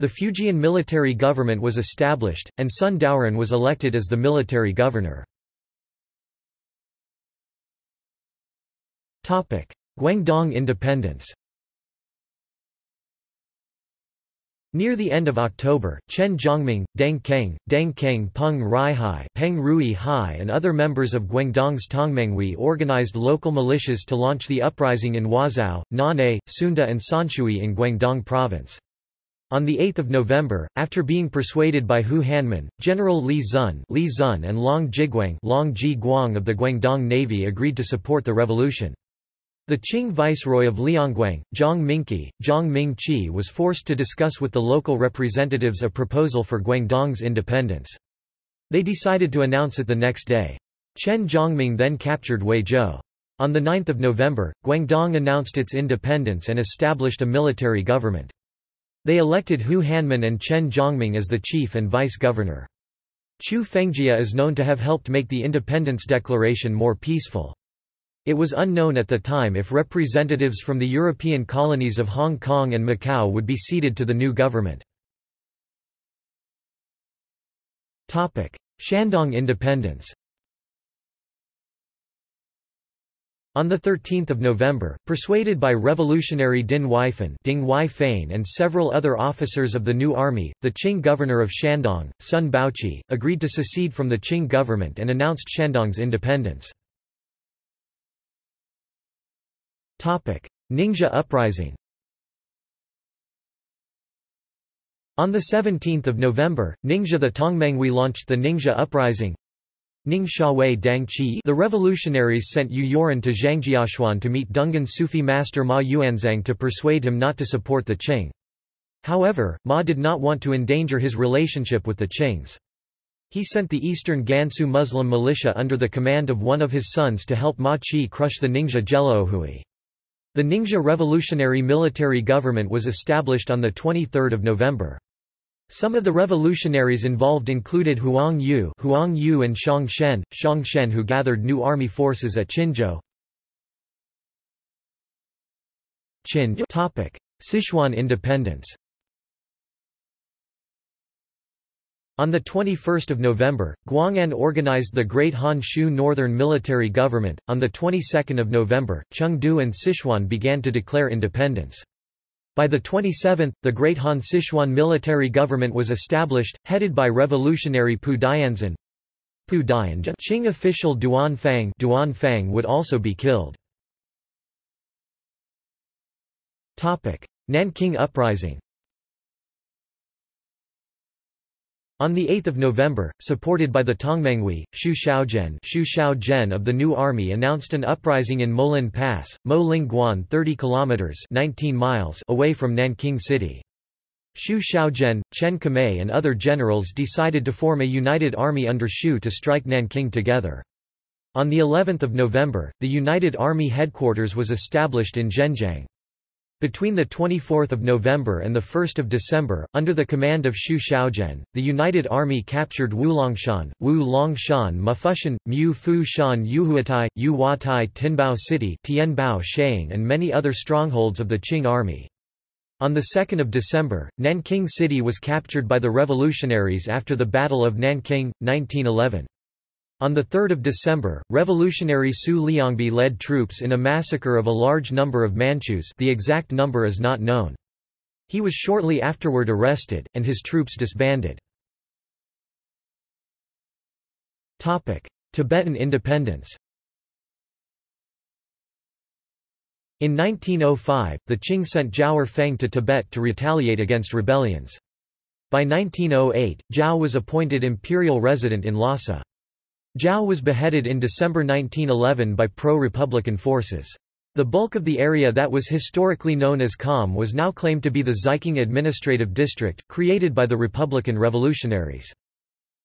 The Fujian military government was established, and Sun Daoren was elected as the military governor. Guangdong independence Near the end of October, Chen Jiongming, Deng Keng, Deng Keng Peng Ruihai, Peng Rui Hai and other members of Guangdong's Tongmenghui organized local militias to launch the uprising in Huazhou, Nan'e, Sunda and Sanshui in Guangdong province. On 8 November, after being persuaded by Hu Hanmin, General Li Zun, Li Zun and Long Jiguang Long Ji of the Guangdong Navy agreed to support the revolution. The Qing viceroy of Liangguang, Zhang Mingqi, Zhang Mingqi was forced to discuss with the local representatives a proposal for Guangdong's independence. They decided to announce it the next day. Chen Jiongming then captured Huizhou. On 9 November, Guangdong announced its independence and established a military government. They elected Hu Hanmin and Chen Jiongming as the chief and vice-governor. Chu Fengjia is known to have helped make the independence declaration more peaceful. It was unknown at the time if representatives from the European colonies of Hong Kong and Macau would be ceded to the new government. Shandong independence On 13 November, persuaded by revolutionary Din Huaifan Ding Huaifan and several other officers of the new army, the Qing governor of Shandong, Sun Baoqi, agreed to secede from the Qing government and announced Shandong's independence. Ningxia uprising On 17 November, Ningxia the Tongmenghui launched the Ningxia uprising. Ning Xiaowei Dang Qi the revolutionaries sent Yu Youren to Zhangjiachuan to meet Dungan Sufi master Ma Yuanzhang to persuade him not to support the Qing. However, Ma did not want to endanger his relationship with the Qings. He sent the eastern Gansu Muslim militia under the command of one of his sons to help Ma Qi crush the Ningxia Gelaohui. The Ningxia Revolutionary Military Government was established on 23 November. Some of the revolutionaries involved included Huang Yu, Huang Yu and Shang Shen, Xiang Shen who gathered new army forces at Qinzhou. Qin Sichuan independence On 21 November, Guang'an organized the Great Han Shu Northern Military Government. On the 22nd of November, Chengdu and Sichuan began to declare independence. By the 27th, the Great Han Sichuan military government was established, headed by revolutionary Pu Dianzhen. Pu Dianzhen Qing official Duan Fang, Duan Fang would also be killed. Nanking Uprising On 8 November, supported by the Tongmenghui, Xu Shaozhen, Xu Shaozhen of the New Army announced an uprising in Molin Pass, Mo Ling Guan 30 kilometers 19 miles away from Nanking City. Xu Shaozhen, Chen Qimei and other generals decided to form a united army under Xu to strike Nanking together. On the 11th of November, the United Army headquarters was established in Zhenjiang. Between 24 November and 1 December, under the command of Xu Shaozhen, the United Army captured Wulongshan, Wu Longshan Mufushan, Mu Fu Shan Yuhuatai, Yu Watai Tinbao City Tianbao Sheang and many other strongholds of the Qing army. On 2 December, Nanking City was captured by the revolutionaries after the Battle of Nanking, 1911. On 3 December, revolutionary Su Liangbi led troops in a massacre of a large number of Manchus the exact number is not known. He was shortly afterward arrested, and his troops disbanded. Tibetan independence In 1905, the Qing sent Zhao Erfeng to Tibet to retaliate against rebellions. By 1908, Zhao was appointed imperial resident in Lhasa. Zhao was beheaded in December 1911 by pro-republican forces. The bulk of the area that was historically known as Kham was now claimed to be the Xiqing Administrative District, created by the Republican revolutionaries.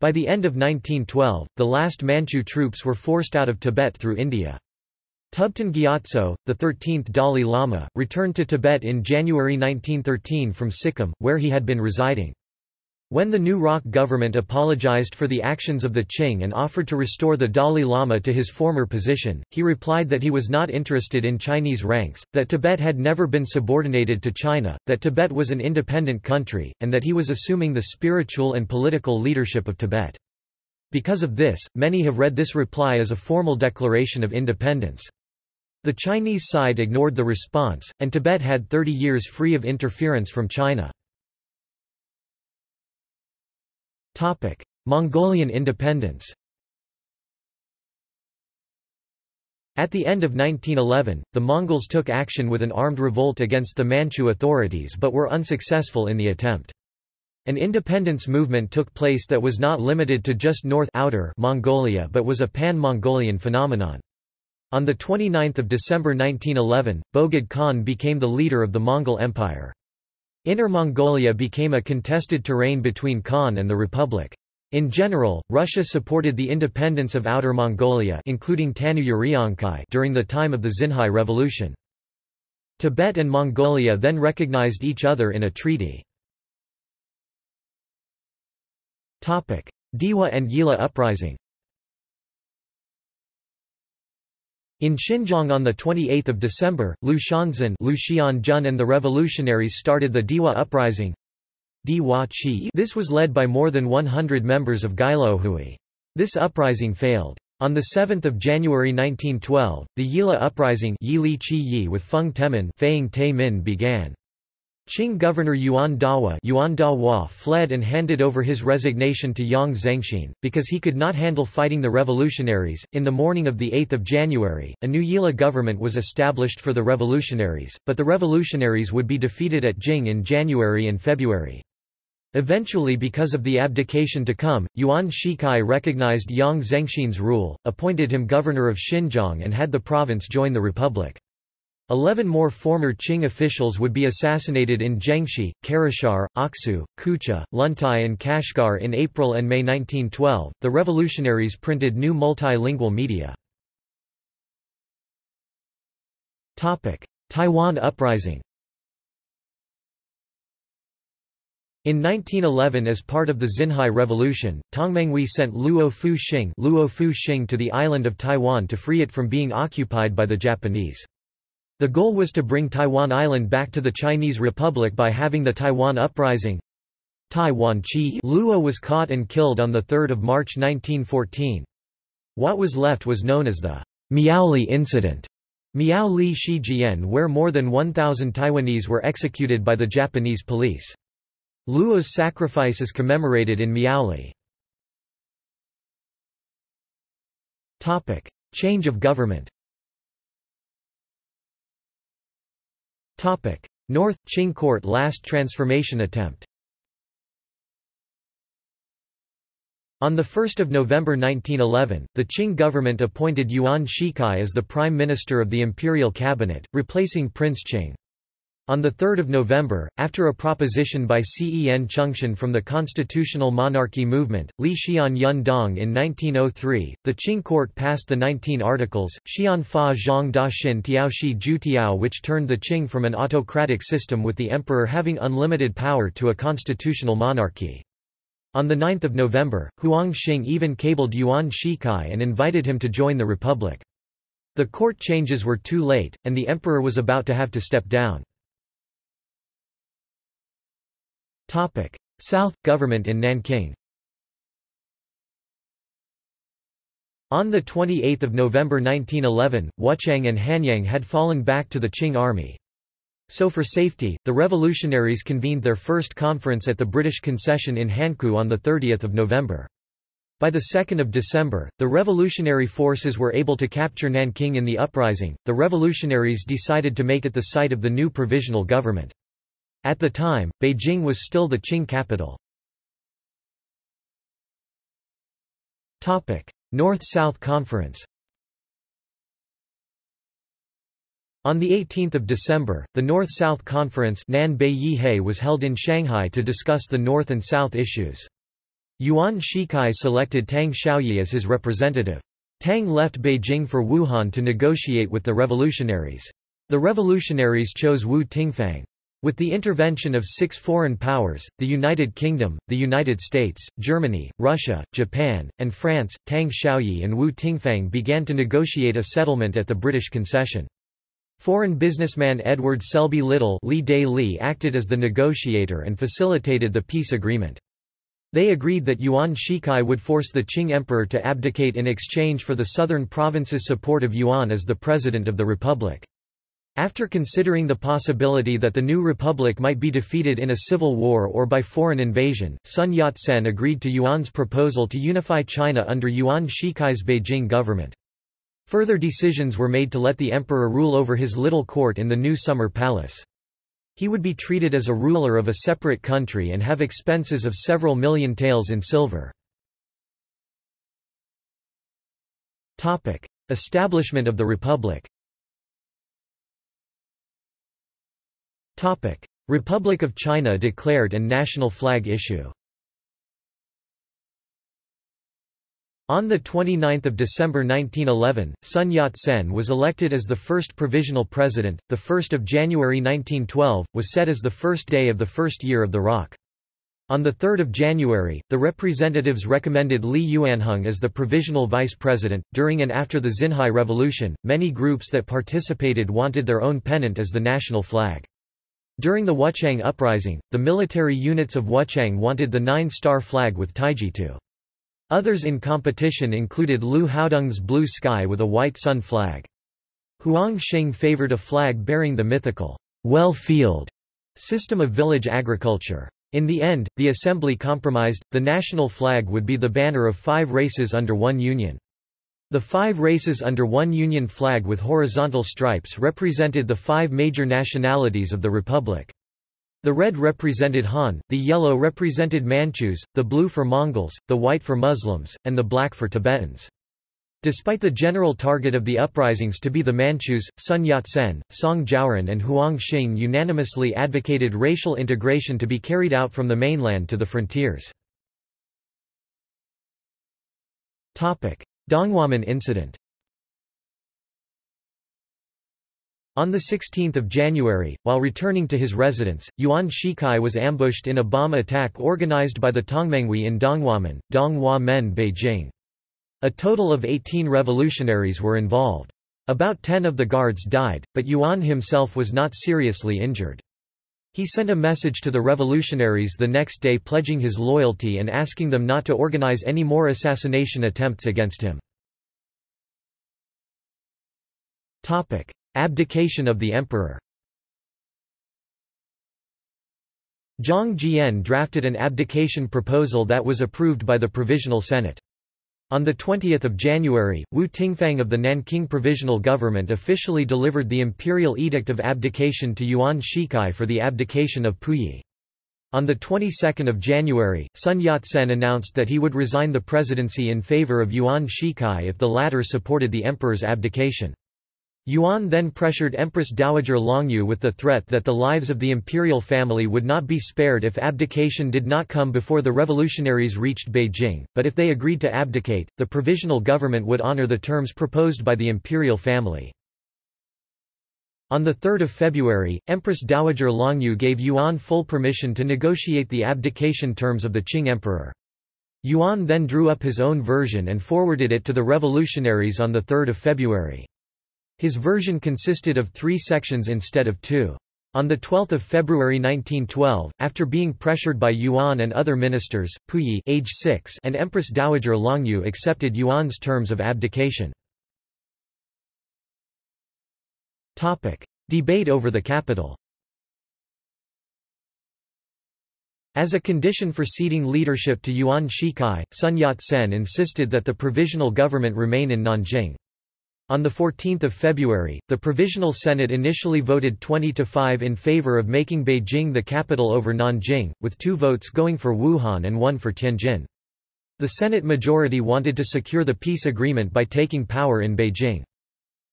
By the end of 1912, the last Manchu troops were forced out of Tibet through India. Thubten Gyatso, the 13th Dalai Lama, returned to Tibet in January 1913 from Sikkim, where he had been residing. When the new ROC government apologized for the actions of the Qing and offered to restore the Dalai Lama to his former position, he replied that he was not interested in Chinese ranks, that Tibet had never been subordinated to China, that Tibet was an independent country, and that he was assuming the spiritual and political leadership of Tibet. Because of this, many have read this reply as a formal declaration of independence. The Chinese side ignored the response, and Tibet had 30 years free of interference from China. Topic: Mongolian independence. At the end of 1911, the Mongols took action with an armed revolt against the Manchu authorities but were unsuccessful in the attempt. An independence movement took place that was not limited to just North outer Mongolia but was a pan-Mongolian phenomenon. On 29 December 1911, Bogd Khan became the leader of the Mongol Empire. Inner Mongolia became a contested terrain between Khan and the Republic. In general, Russia supported the independence of Outer Mongolia including Tanu during the time of the Xinhai Revolution. Tibet and Mongolia then recognized each other in a treaty. Dewa and Yila uprising In Xinjiang on 28 December, Liu Xianzun and the revolutionaries started the Diwa Uprising. This was led by more than 100 members of Gelaohui. This uprising failed. On 7 January 1912, the Yila Uprising Yili Qi Yi with Feng Temin began. Qing governor Yuan Dawa, Yuan Dawa fled and handed over his resignation to Yang Zengxin, because he could not handle fighting the revolutionaries. In the morning of 8 January, a new Yila government was established for the revolutionaries, but the revolutionaries would be defeated at Jing in January and February. Eventually because of the abdication to come, Yuan Shikai recognized Yang Zengxin's rule, appointed him governor of Xinjiang and had the province join the republic. Eleven more former Qing officials would be assassinated in Zhengxi, Karashar, Aksu, Kucha, Luntai, and Kashgar in April and May 1912. The revolutionaries printed new multilingual media. Topic: Taiwan Uprising. In 1911 as part of the Xinhai Revolution, Tongmenghui sent Luo Fu Luo Fu Xing to the island of Taiwan to free it from being occupied by the Japanese. The goal was to bring Taiwan Island back to the Chinese Republic by having the Taiwan Uprising. Taiwan Chi Luo was caught and killed on 3 March 1914. What was left was known as the Miaoli Incident. Miaoli Shijian where more than 1,000 Taiwanese were executed by the Japanese police. Luo's sacrifice is commemorated in Miaoli. Change of government North, Qing court last transformation attempt On 1 November 1911, the Qing government appointed Yuan Shikai as the Prime Minister of the Imperial Cabinet, replacing Prince Qing. On 3 November, after a proposition by Cen Chengxian from the constitutional monarchy movement, Li Xian Yun Dong in 1903, the Qing court passed the 19 articles, Xian Fa Zhang Da Xin Tiaoxi Ju Tiao which turned the Qing from an autocratic system with the emperor having unlimited power to a constitutional monarchy. On 9 November, Huang Xing even cabled Yuan Shikai and invited him to join the republic. The court changes were too late, and the emperor was about to have to step down. Topic: South government in Nanking. On 28 November 1911, Wuchang and Hanyang had fallen back to the Qing army. So for safety, the revolutionaries convened their first conference at the British concession in Hankou on 30 November. By 2 December, the revolutionary forces were able to capture Nanking in the uprising. The revolutionaries decided to make it the site of the new provisional government. At the time, Beijing was still the Qing capital. North-South Conference On 18 December, the North-South Conference was held in Shanghai to discuss the North and South issues. Yuan Shikai selected Tang Shaoyi as his representative. Tang left Beijing for Wuhan to negotiate with the revolutionaries. The revolutionaries chose Wu Tingfang. With the intervention of six foreign powers, the United Kingdom, the United States, Germany, Russia, Japan, and France, Tang Shaoyi and Wu Tingfang began to negotiate a settlement at the British concession. Foreign businessman Edward Selby Little Li Day Li acted as the negotiator and facilitated the peace agreement. They agreed that Yuan Shikai would force the Qing emperor to abdicate in exchange for the southern provinces' support of Yuan as the president of the republic. After considering the possibility that the new republic might be defeated in a civil war or by foreign invasion, Sun Yat-sen agreed to Yuan's proposal to unify China under Yuan Shikai's Beijing government. Further decisions were made to let the emperor rule over his little court in the new summer palace. He would be treated as a ruler of a separate country and have expenses of several million taels in silver. Establishment of the republic Republic of China declared and national flag issue. On 29 December 1911, Sun Yat-sen was elected as the first provisional president. The 1st of January 1912 was set as the first day of the first year of the ROC. On 3 January, the representatives recommended Li Yuanhong as the provisional vice president. During and after the Xinhai Revolution, many groups that participated wanted their own pennant as the national flag. During the Wuchang Uprising, the military units of Wuchang wanted the nine-star flag with Taijitu. Others in competition included Liu Haodong's blue sky with a white sun flag. Huang Xing favored a flag bearing the mythical well field system of village agriculture. In the end, the assembly compromised, the national flag would be the banner of five races under one union. The five races under one union flag with horizontal stripes represented the five major nationalities of the republic. The red represented Han, the yellow represented Manchus, the blue for Mongols, the white for Muslims, and the black for Tibetans. Despite the general target of the uprisings to be the Manchus, Sun Yat-sen, Song Jiaoren and Huang Xing unanimously advocated racial integration to be carried out from the mainland to the frontiers. Donghuamen incident On 16 January, while returning to his residence, Yuan Shikai was ambushed in a bomb attack organized by the Tongmenghui in Donghuamen, Donghua Men Beijing. A total of 18 revolutionaries were involved. About 10 of the guards died, but Yuan himself was not seriously injured. He sent a message to the revolutionaries the next day pledging his loyalty and asking them not to organize any more assassination attempts against him. Abdication of the emperor Zhang Jian drafted an abdication proposal that was approved by the Provisional Senate. On 20 January, Wu Tingfang of the Nanking Provisional Government officially delivered the imperial edict of abdication to Yuan Shikai for the abdication of Puyi. On the 22nd of January, Sun Yat-sen announced that he would resign the presidency in favor of Yuan Shikai if the latter supported the emperor's abdication. Yuan then pressured Empress Dowager Longyu with the threat that the lives of the imperial family would not be spared if abdication did not come before the revolutionaries reached Beijing, but if they agreed to abdicate, the provisional government would honor the terms proposed by the imperial family. On 3 February, Empress Dowager Longyu gave Yuan full permission to negotiate the abdication terms of the Qing emperor. Yuan then drew up his own version and forwarded it to the revolutionaries on 3 February. His version consisted of three sections instead of two. On 12 February 1912, after being pressured by Yuan and other ministers, Puyi age 6 and Empress Dowager Longyu accepted Yuan's terms of abdication. Debate over the capital As a condition for ceding leadership to Yuan Shikai, Sun Yat-sen insisted that the provisional government remain in Nanjing. On 14 February, the Provisional Senate initially voted 20 to 5 in favor of making Beijing the capital over Nanjing, with two votes going for Wuhan and one for Tianjin. The Senate majority wanted to secure the peace agreement by taking power in Beijing.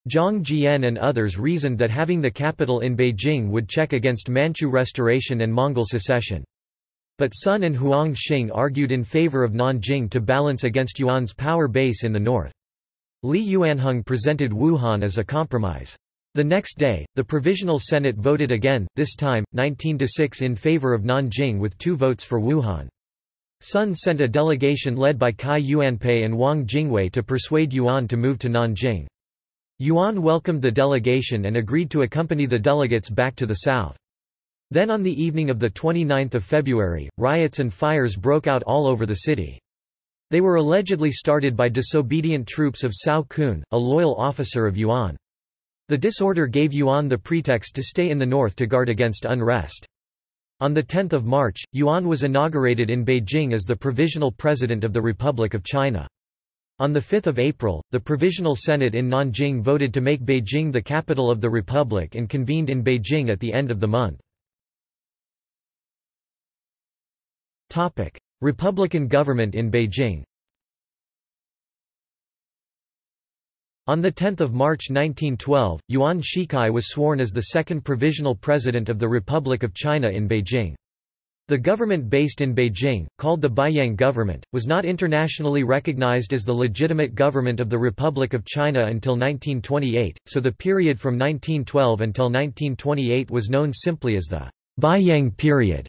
Zhang Jian and others reasoned that having the capital in Beijing would check against Manchu restoration and Mongol secession. But Sun and Huang Xing argued in favor of Nanjing to balance against Yuan's power base in the north. Li Yuanhong presented Wuhan as a compromise. The next day, the Provisional Senate voted again, this time, 19–6 in favor of Nanjing with two votes for Wuhan. Sun sent a delegation led by Cai Yuanpei and Wang Jingwei to persuade Yuan to move to Nanjing. Yuan welcomed the delegation and agreed to accompany the delegates back to the south. Then on the evening of 29 February, riots and fires broke out all over the city. They were allegedly started by disobedient troops of Cao Kun, a loyal officer of Yuan. The disorder gave Yuan the pretext to stay in the north to guard against unrest. On 10 March, Yuan was inaugurated in Beijing as the provisional president of the Republic of China. On 5 April, the Provisional Senate in Nanjing voted to make Beijing the capital of the Republic and convened in Beijing at the end of the month. Republican government in Beijing On 10 March 1912, Yuan Shikai was sworn as the second provisional president of the Republic of China in Beijing. The government based in Beijing, called the Beiyang government, was not internationally recognized as the legitimate government of the Republic of China until 1928, so the period from 1912 until 1928 was known simply as the Beiyang period.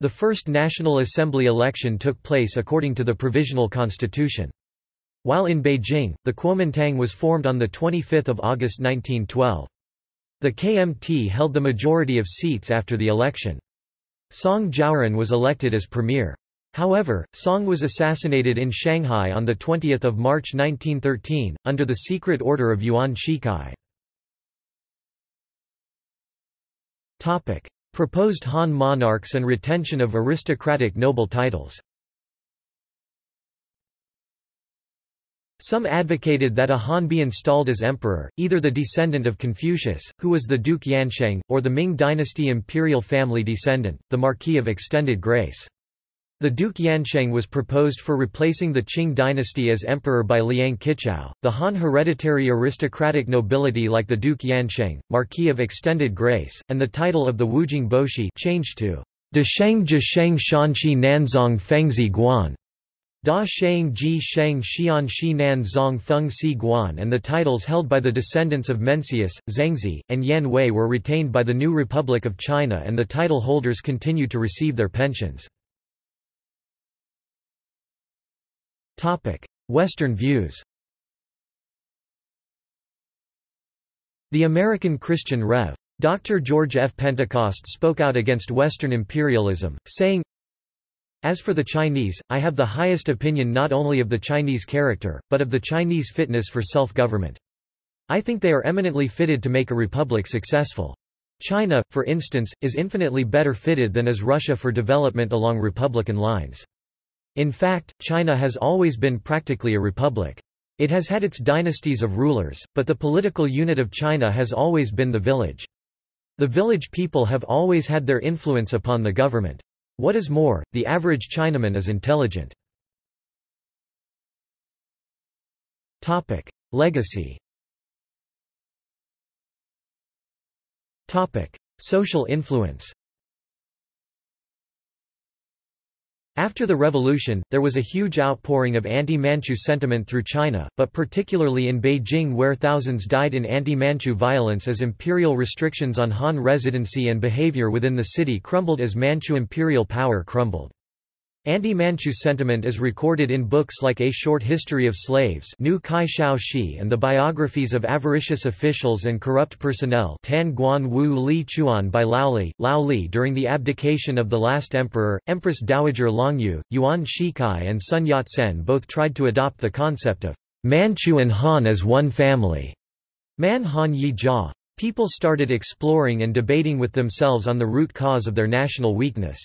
The first National Assembly election took place according to the Provisional Constitution. While in Beijing, the Kuomintang was formed on 25 August 1912. The KMT held the majority of seats after the election. Song Jiaoren was elected as premier. However, Song was assassinated in Shanghai on 20 March 1913, under the secret order of Yuan Shikai. Proposed Han monarchs and retention of aristocratic noble titles Some advocated that a Han be installed as emperor, either the descendant of Confucius, who was the Duke Yansheng, or the Ming dynasty imperial family descendant, the Marquis of Extended Grace. The Duke Yansheng was proposed for replacing the Qing dynasty as emperor by Liang Qichao. The Han hereditary aristocratic nobility like the Duke Yansheng, Marquis of Extended Grace, and the title of the Wujing Boshi changed to De Sheng Jisheng Shanqi Nanzong Fengzi Guan Da Shang Ji Sheng Xian Xinan Zong Feng Si Guan and the titles held by the descendants of Mencius, Zhengzi, and Yan Wei were retained by the new Republic of China and the title holders continued to receive their pensions. Western views The American Christian Rev. Dr. George F. Pentecost spoke out against Western imperialism, saying, as for the Chinese, I have the highest opinion not only of the Chinese character, but of the Chinese fitness for self-government. I think they are eminently fitted to make a republic successful. China, for instance, is infinitely better fitted than is Russia for development along republican lines. In fact, China has always been practically a republic. It has had its dynasties of rulers, but the political unit of China has always been the village. The village people have always had their influence upon the government. What is more, the average Chinaman is intelligent. Legacy Social influence After the revolution, there was a huge outpouring of anti-Manchu sentiment through China, but particularly in Beijing where thousands died in anti-Manchu violence as imperial restrictions on Han residency and behavior within the city crumbled as Manchu imperial power crumbled. Anti-Manchu sentiment is recorded in books like A Short History of Slaves New Kai Shao Shi and the biographies of avaricious officials and corrupt personnel Tan Guan Wu Li Chuan by Lao Li. Lao Li during the abdication of the last emperor, Empress Dowager Longyu, Yuan Shikai and Sun Yat-sen both tried to adopt the concept of Manchu and Han as one family. Man Han Yi Jia. People started exploring and debating with themselves on the root cause of their national weakness.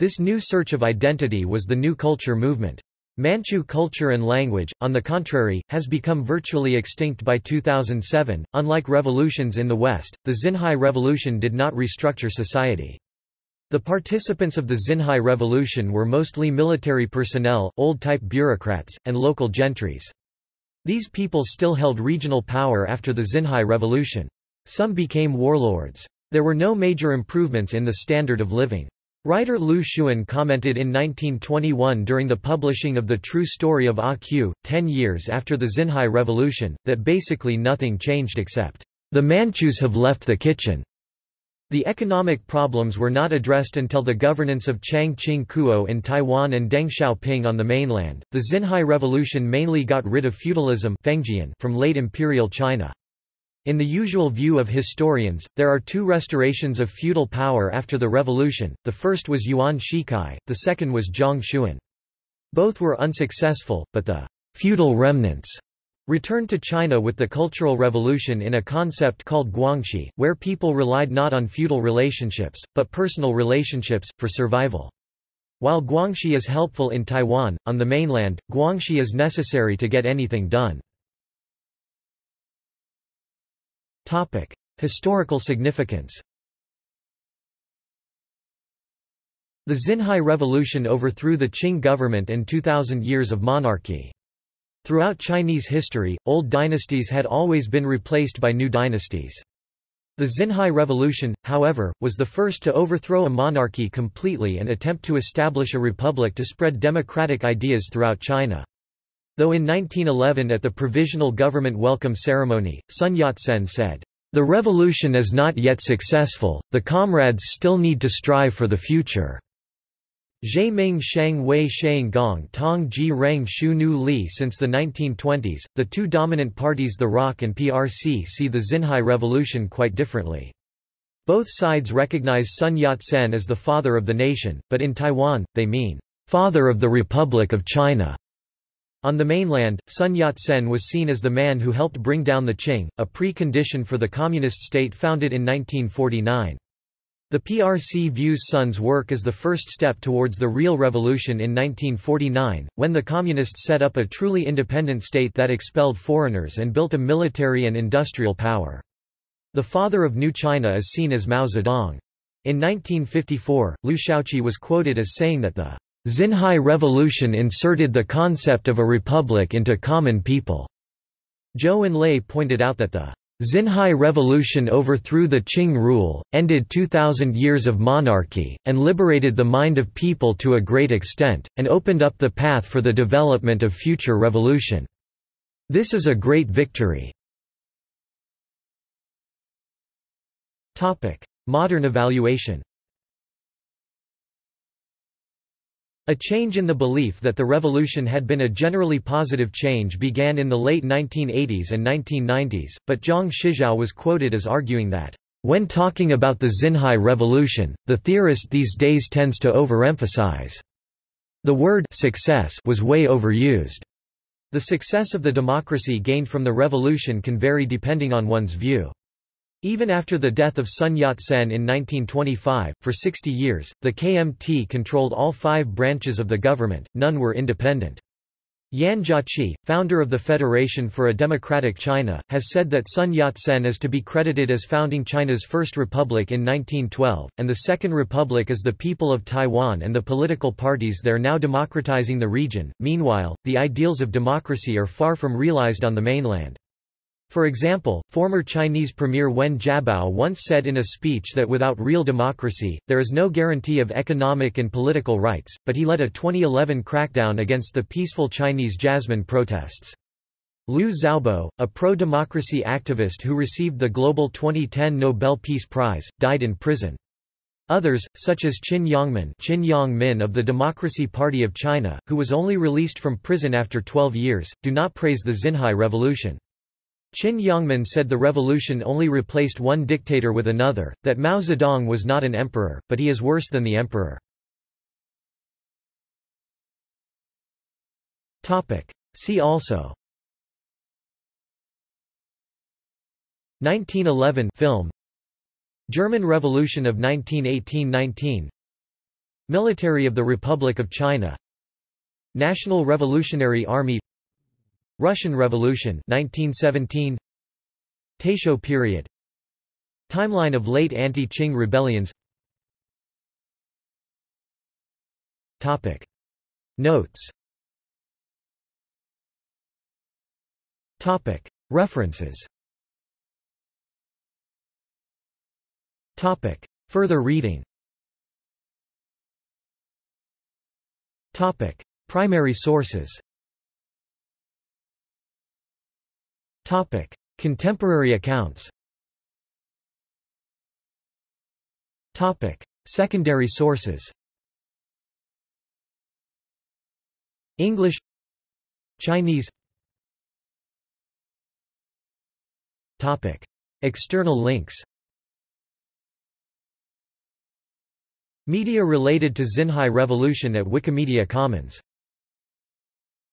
This new search of identity was the New Culture movement. Manchu culture and language, on the contrary, has become virtually extinct by 2007. Unlike revolutions in the West, the Xinhai Revolution did not restructure society. The participants of the Xinhai Revolution were mostly military personnel, old-type bureaucrats, and local gentries. These people still held regional power after the Xinhai Revolution. Some became warlords. There were no major improvements in the standard of living. Writer Lu Xun commented in 1921 during the publishing of The True Story of ah A Q, ten years after the Xinhai Revolution, that basically nothing changed except The Manchus have left the kitchen. The economic problems were not addressed until the governance of Chiang Ching-kuo in Taiwan and Deng Xiaoping on the mainland. The Xinhai Revolution mainly got rid of feudalism from late imperial China. In the usual view of historians, there are two restorations of feudal power after the revolution, the first was Yuan Shikai, the second was Zhang Xun. Both were unsuccessful, but the feudal remnants returned to China with the Cultural Revolution in a concept called Guanxi, where people relied not on feudal relationships, but personal relationships, for survival. While Guanxi is helpful in Taiwan, on the mainland, Guanxi is necessary to get anything done. Historical significance The Xinhai Revolution overthrew the Qing government and 2,000 years of monarchy. Throughout Chinese history, old dynasties had always been replaced by new dynasties. The Xinhai Revolution, however, was the first to overthrow a monarchy completely and attempt to establish a republic to spread democratic ideas throughout China. Though in 1911 at the Provisional Government Welcome Ceremony, Sun Yat-sen said, "...the revolution is not yet successful, the comrades still need to strive for the future." Zhe Ming Shang Wei Shang Gong Tong Ji Rang Shu Nu Li Since the 1920s, the two dominant parties the ROC and PRC see the Xinhai Revolution quite differently. Both sides recognize Sun Yat-sen as the father of the nation, but in Taiwan, they mean, "...father of the Republic of China." On the mainland, Sun Yat-sen was seen as the man who helped bring down the Qing, a pre-condition for the communist state founded in 1949. The PRC views Sun's work as the first step towards the real revolution in 1949, when the Communists set up a truly independent state that expelled foreigners and built a military and industrial power. The father of New China is seen as Mao Zedong. In 1954, Liu Shaoqi was quoted as saying that the Xinhai Revolution inserted the concept of a republic into common people. Zhou Enlai pointed out that the Xinhai Revolution overthrew the Qing rule, ended 2,000 years of monarchy, and liberated the mind of people to a great extent, and opened up the path for the development of future revolution. This is a great victory. Modern evaluation A change in the belief that the revolution had been a generally positive change began in the late 1980s and 1990s, but Zhang Shijiao was quoted as arguing that, "...when talking about the Xinhai revolution, the theorist these days tends to overemphasize. The word success was way overused. The success of the democracy gained from the revolution can vary depending on one's view. Even after the death of Sun Yat-sen in 1925, for 60 years, the KMT controlled all five branches of the government, none were independent. Yan Jiaqi, founder of the Federation for a Democratic China, has said that Sun Yat-sen is to be credited as founding China's First Republic in 1912, and the Second Republic is the people of Taiwan and the political parties there now democratizing the region. Meanwhile, the ideals of democracy are far from realized on the mainland. For example, former Chinese Premier Wen Jiabao once said in a speech that without real democracy, there is no guarantee of economic and political rights, but he led a 2011 crackdown against the peaceful Chinese Jasmine protests. Liu Xiaobo, a pro-democracy activist who received the Global 2010 Nobel Peace Prize, died in prison. Others, such as Qin Yongmin, Qin Yongmin of the Democracy Party of China, who was only released from prison after 12 years, do not praise the Xinhai Revolution. Qin Yongmin said the revolution only replaced one dictator with another, that Mao Zedong was not an emperor, but he is worse than the emperor. See also. 1911 film. German Revolution of 1918–19 Military of the Republic of China. National Revolutionary Army Russian Revolution 1917 Taisho period. Timeline of late anti-Qing rebellions. Topic. Notes. Topic. References. Topic. Further reading. Topic. Primary sources Topic: Contemporary accounts. Topic: Secondary sources. English Chinese Topic: External links. Media related to Xinhai Revolution at Wikimedia Commons